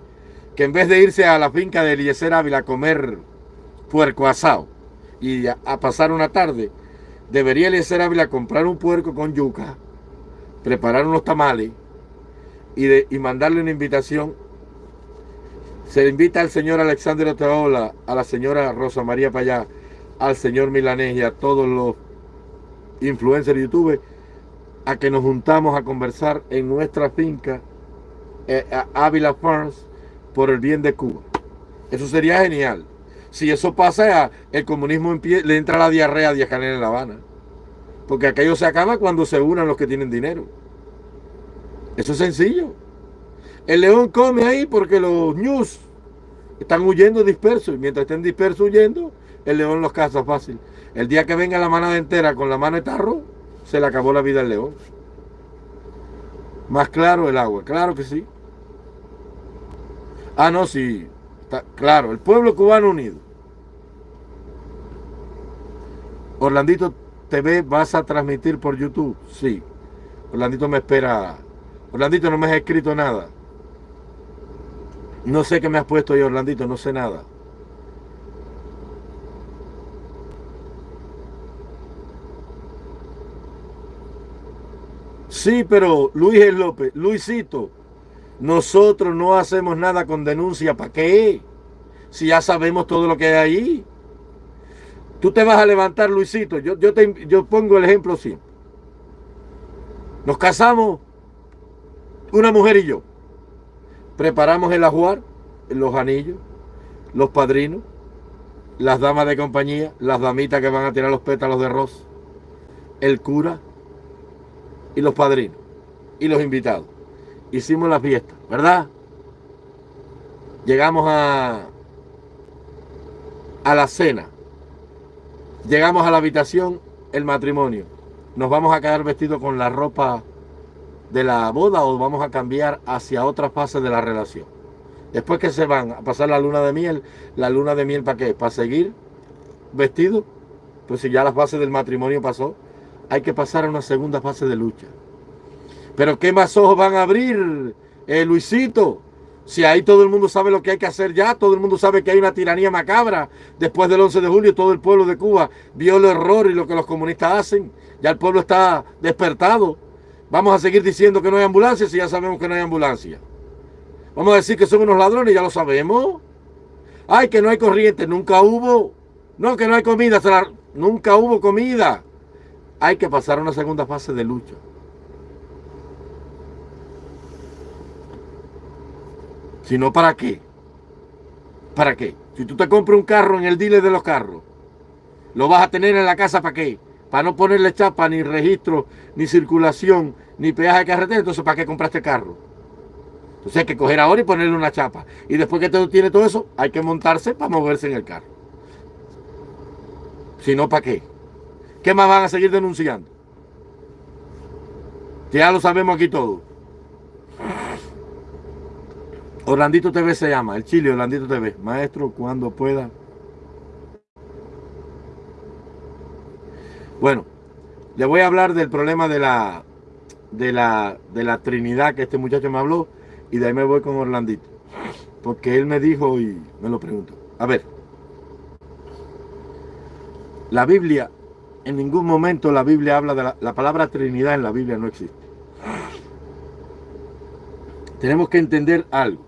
que en vez de irse a la finca de Eliezer Ávila a comer puerco asado y a, pasar una tarde, debería Eliezer Ávila comprar un puerco con yuca, preparar unos tamales y, y mandarle una invitación. Se invita al señor Alexander Oteola, a la señora Rosa María Payá, al señor Milanés y a todos los influencers de YouTube a que nos juntamos a conversar en nuestra finca eh, Ávila Farms por el bien de Cuba. Eso sería genial. Si eso pasa, el comunismo le entra la diarrea a Díaz Canel en La Habana. Porque aquello se acaba cuando se unan los que tienen dinero. Eso es sencillo. El león come ahí porque los news están huyendo dispersos. Y mientras estén dispersos huyendo, el león los caza fácil. El día que venga la manada entera con la mano de tarro, se le acabó la vida al león. Más claro el agua, claro que sí. Ah, no, sí. claro, el pueblo cubano unido. Orlandito TV vas a transmitir por YouTube. Sí. Orlandito me espera. Orlandito no me has escrito nada. No sé qué me has puesto ahí, Orlandito, no sé nada. Sí, pero Luis López, Luisito, nosotros no hacemos nada con denuncia. ¿Para qué? Si ya sabemos todo lo que hay ahí. Tú te vas a levantar, Luisito. Yo, yo, te, yo pongo el ejemplo siempre. Nos casamos, una mujer y yo. Preparamos el ajuar, los anillos, los padrinos, las damas de compañía, las damitas que van a tirar los pétalos de rosa, el cura y los padrinos y los invitados hicimos la fiesta, ¿verdad? Llegamos a, a la cena. Llegamos a la habitación, el matrimonio. ¿Nos vamos a quedar vestidos con la ropa de la boda o vamos a cambiar hacia otra fase de la relación? Después que se van a pasar la luna de miel, ¿la luna de miel para qué? ¿Para seguir vestido? Pues si ya la fase del matrimonio pasó, hay que pasar a una segunda fase de lucha. Pero ¿qué más ojos van a abrir, eh, Luisito? Si ahí todo el mundo sabe lo que hay que hacer ya, todo el mundo sabe que hay una tiranía macabra. Después del 11 de julio todo el pueblo de Cuba vio el error y lo que los comunistas hacen. Ya el pueblo está despertado. Vamos a seguir diciendo que no hay ambulancia si ya sabemos que no hay ambulancia. Vamos a decir que son unos ladrones, ya lo sabemos. Ay, que no hay corriente, nunca hubo. No, que no hay comida, nunca hubo comida. Hay que pasar a una segunda fase de lucha. Si no, ¿para qué? ¿Para qué? Si tú te compras un carro en el dealer de los carros, ¿lo vas a tener en la casa para qué? Para no ponerle chapa, ni registro, ni circulación, ni peaje de carretera. Entonces, ¿para qué compraste el carro? Entonces hay que coger ahora y ponerle una chapa. Y después que todo tiene todo eso, hay que montarse para moverse en el carro. Si no, ¿para qué? ¿Qué más van a seguir denunciando? Ya lo sabemos aquí todo. Orlandito TV se llama, el Chile Orlandito TV. Maestro, cuando pueda. Bueno, le voy a hablar del problema de la, de la, de la Trinidad que este muchacho me habló y de ahí me voy con Orlandito. Porque él me dijo y me lo pregunto. A ver, la Biblia, en ningún momento la Biblia habla de la, la palabra Trinidad en la Biblia no existe. Tenemos que entender algo.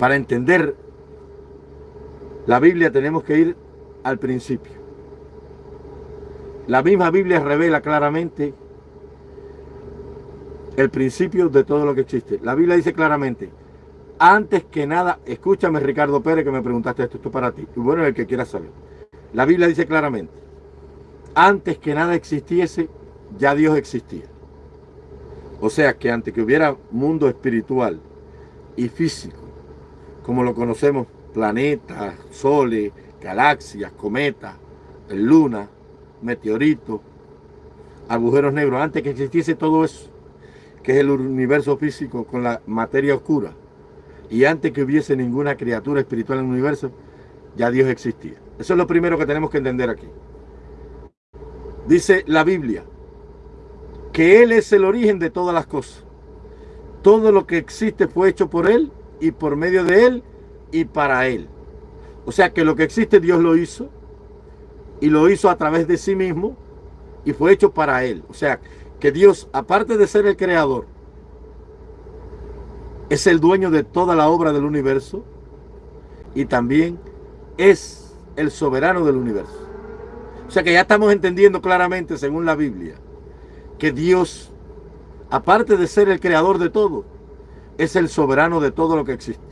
Para entender la Biblia tenemos que ir al principio. La misma Biblia revela claramente el principio de todo lo que existe. La Biblia dice claramente, antes que nada, escúchame Ricardo Pérez que me preguntaste esto, esto es para ti. Y bueno, el que quiera saber. La Biblia dice claramente, antes que nada existiese, ya Dios existía. O sea que antes que hubiera mundo espiritual y físico, como lo conocemos, planetas, soles, galaxias, cometas, luna, meteoritos, agujeros negros, antes que existiese todo eso, que es el universo físico con la materia oscura, y antes que hubiese ninguna criatura espiritual en el universo, ya Dios existía. Eso es lo primero que tenemos que entender aquí. Dice la Biblia que Él es el origen de todas las cosas. Todo lo que existe fue hecho por Él y por medio de Él y para Él. O sea que lo que existe Dios lo hizo y lo hizo a través de sí mismo y fue hecho para Él. O sea que Dios, aparte de ser el creador, es el dueño de toda la obra del universo y también es el soberano del universo. O sea que ya estamos entendiendo claramente, según la Biblia, que Dios, aparte de ser el creador de todo, es el soberano de todo lo que existe.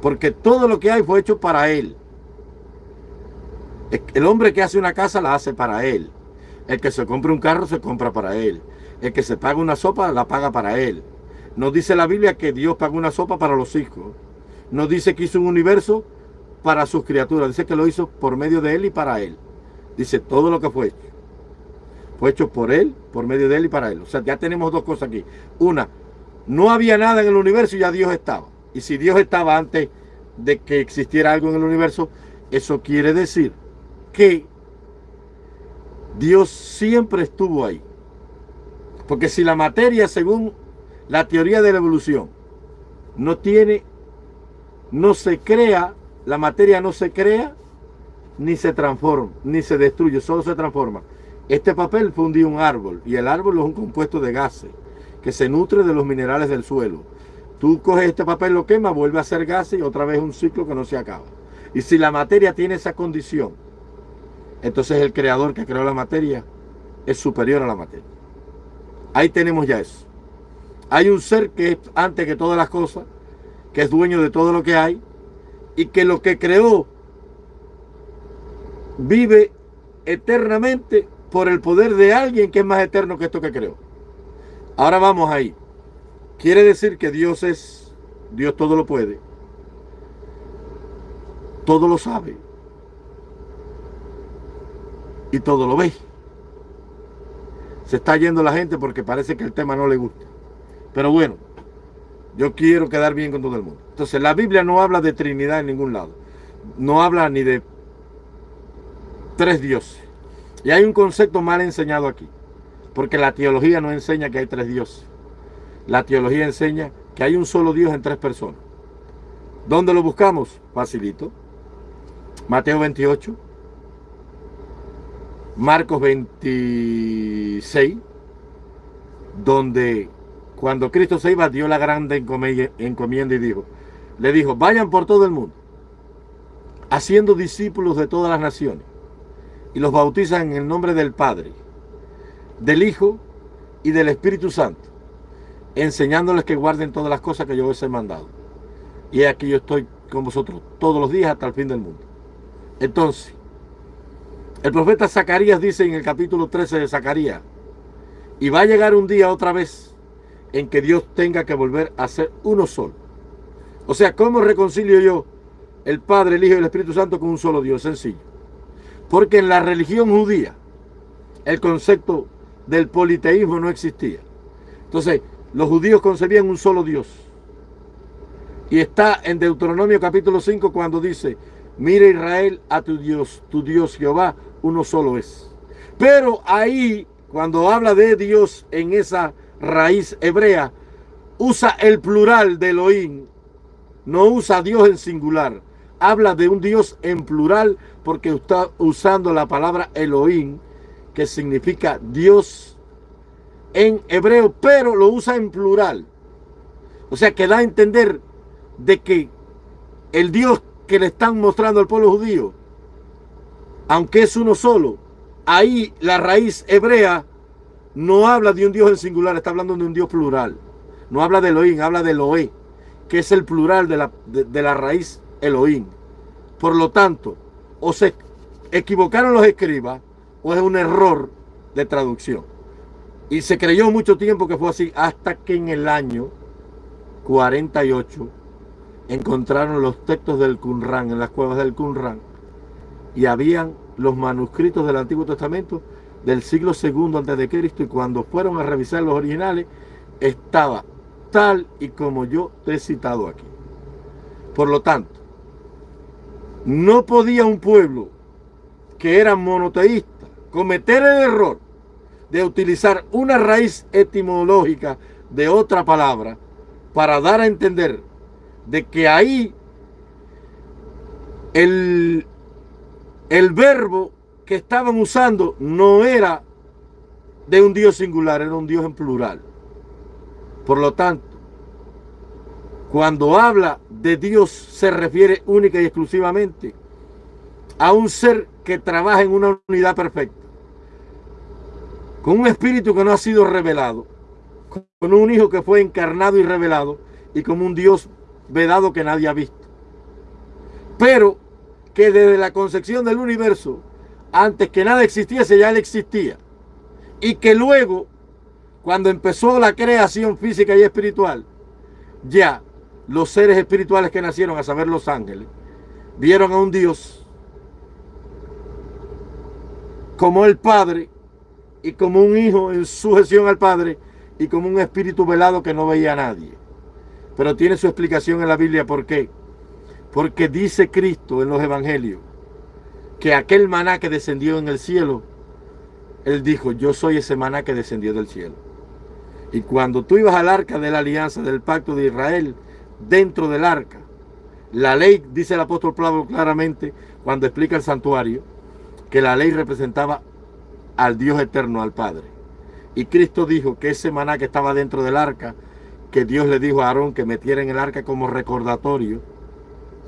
Porque todo lo que hay fue hecho para Él. El hombre que hace una casa la hace para él. El que se compra un carro se compra para él. El que se paga una sopa la paga para él. No dice la Biblia que Dios paga una sopa para los hijos. No dice que hizo un universo para sus criaturas. Dice que lo hizo por medio de él y para él. Dice todo lo que fue hecho. Fue hecho por él, por medio de él y para él. O sea, ya tenemos dos cosas aquí. Una, no había nada en el universo y ya Dios estaba. Y si Dios estaba antes de que existiera algo en el universo, eso quiere decir que Dios siempre estuvo ahí. Porque si la materia, según la teoría de la evolución, no tiene, no se crea, la materia no se crea, ni se transforma, ni se destruye, solo se transforma. Este papel fue un día un árbol, y el árbol es un compuesto de gases, que se nutre de los minerales del suelo. Tú coges este papel, lo quemas, vuelve a ser gases y otra vez un ciclo que no se acaba. Y si la materia tiene esa condición, entonces el creador que creó la materia es superior a la materia. Ahí tenemos ya eso. Hay un ser que es antes que todas las cosas, que es dueño de todo lo que hay, y que lo que creó vive eternamente por el poder de alguien que es más eterno que esto que creó. Ahora vamos ahí. Quiere decir que Dios es, Dios todo lo puede, todo lo sabe y todo lo ve. Se está yendo la gente porque parece que el tema no le gusta. Pero bueno, yo quiero quedar bien con todo el mundo. Entonces, la Biblia no habla de Trinidad en ningún lado. No habla ni de tres dioses. Y hay un concepto mal enseñado aquí. Porque la teología no enseña que hay tres dioses. La teología enseña que hay un solo Dios en tres personas. ¿Dónde lo buscamos? Facilito. Mateo 28, Marcos 26, donde cuando Cristo se iba dio la grande encomienda y dijo, le dijo, vayan por todo el mundo, haciendo discípulos de todas las naciones, y los bautizan en el nombre del Padre, del Hijo y del Espíritu Santo, enseñándoles que guarden todas las cosas que yo os he mandado. Y aquí yo estoy con vosotros todos los días hasta el fin del mundo. Entonces, el profeta Zacarías dice en el capítulo 13 de Zacarías, y va a llegar un día otra vez en que Dios tenga que volver a ser uno solo. O sea, ¿cómo reconcilio yo el Padre, el Hijo y el Espíritu Santo con un solo Dios? Sencillo. Porque en la religión judía el concepto del politeísmo no existía. Entonces, los judíos concebían un solo Dios. Y está en Deuteronomio capítulo 5 cuando dice, mira Israel a tu Dios, tu Dios Jehová, uno solo es. Pero ahí, cuando habla de Dios en esa raíz hebrea, usa el plural de Elohim, no usa Dios en singular. Habla de un Dios en plural porque está usando la palabra Elohim, que significa Dios en hebreo, pero lo usa en plural. O sea que da a entender de que el Dios que le están mostrando al pueblo judío aunque es uno solo, ahí la raíz hebrea no habla de un Dios en singular, está hablando de un Dios plural. No habla de Elohim, habla de Eloé, que es el plural de la, de, la raíz Elohim. Por lo tanto, o se equivocaron los escribas, o es un error de traducción. Y se creyó mucho tiempo que fue así, hasta que en el año 48 encontraron los textos del Qumran, en las cuevas del Qumran, y habían los manuscritos del Antiguo Testamento del siglo segundo antes de Cristo y cuando fueron a revisar los originales estaba tal y como yo te he citado aquí. Por lo tanto, no podía un pueblo que era monoteísta cometer el error de utilizar una raíz etimológica de otra palabra para dar a entender de que ahí el, el verbo que estaban usando no era de un Dios singular, era un Dios en plural. Por lo tanto, cuando habla de Dios se refiere única y exclusivamente a un ser que trabaja en una unidad perfecta, con un espíritu que no ha sido revelado, con un hijo que fue encarnado y revelado y como un Dios vedado que nadie ha visto. Pero que desde la concepción del universo, antes que nada existiese, ya él existía. Y que luego, cuando empezó la creación física y espiritual, ya los seres espirituales que nacieron, a saber los ángeles, vieron a un Dios como el Padre y como un hijo en sujeción al Padre y como un espíritu velado que no veía a nadie. Pero tiene su explicación en la Biblia. ¿Por qué? Porque dice Cristo en los evangelios que aquel maná que descendió en el cielo, Él dijo, yo soy ese maná que descendió del cielo. Y cuando tú ibas al arca de la alianza del pacto de Israel, dentro del arca, la ley, dice el apóstol Pablo claramente, cuando explica el santuario, que la ley representaba al Dios eterno, al Padre. Y Cristo dijo que ese maná que estaba dentro del arca, que Dios le dijo a Aarón que metiera en el arca como recordatorio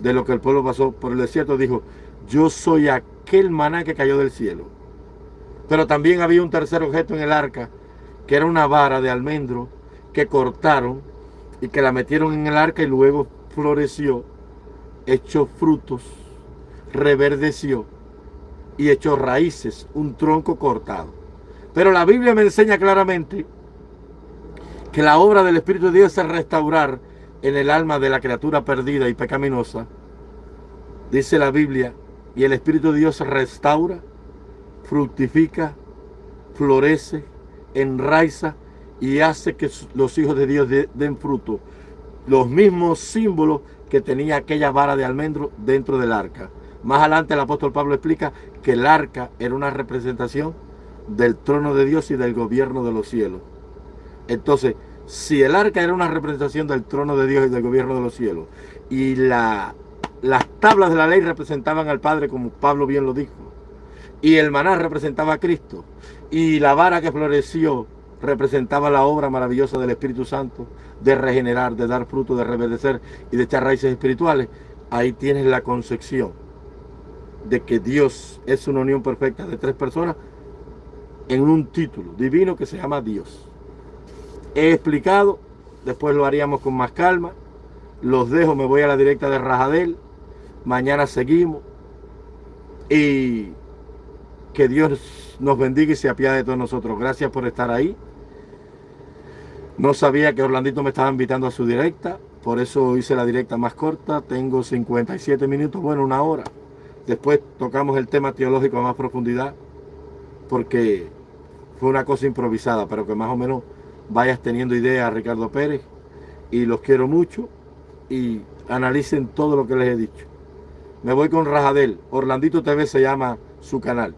de lo que el pueblo pasó por el desierto, dijo, yo soy aquel maná que cayó del cielo. Pero también había un tercer objeto en el arca, que era una vara de almendro que cortaron y que la metieron en el arca y luego floreció, echó frutos, reverdeció y echó raíces, un tronco cortado. Pero la Biblia me enseña claramente que la obra del Espíritu de Dios es restaurar en el alma de la criatura perdida y pecaminosa. Dice la Biblia, y el Espíritu de Dios restaura, fructifica, florece, enraiza y hace que los hijos de Dios den fruto. Los mismos símbolos que tenía aquella vara de almendro dentro del arca. Más adelante el apóstol Pablo explica que el arca era una representación del trono de Dios y del gobierno de los cielos. Entonces, si el arca era una representación del trono de Dios y del gobierno de los cielos, y la, las tablas de la ley representaban al Padre, como Pablo bien lo dijo, y el maná representaba a Cristo, y la vara que floreció representaba la obra maravillosa del Espíritu Santo de regenerar, de dar fruto, de reverdecer y de echar raíces espirituales, ahí tienes la concepción de que Dios es una unión perfecta de tres personas en un título divino que se llama Dios. He explicado, después lo haríamos con más calma. Los dejo, me voy a la directa de Rajadel. Mañana seguimos. Y que Dios nos bendiga y se apiade de todos nosotros. Gracias por estar ahí. No sabía que Orlandito me estaba invitando a su directa. Por eso hice la directa más corta. Tengo 57 minutos, bueno, una hora. Después tocamos el tema teológico a más profundidad, porque fue una cosa improvisada, pero que más o menos vayas teniendo idea, Ricardo Pérez, y los quiero mucho, y analicen todo lo que les he dicho. Me voy con Rajadel, Orlandito TV se llama su canal.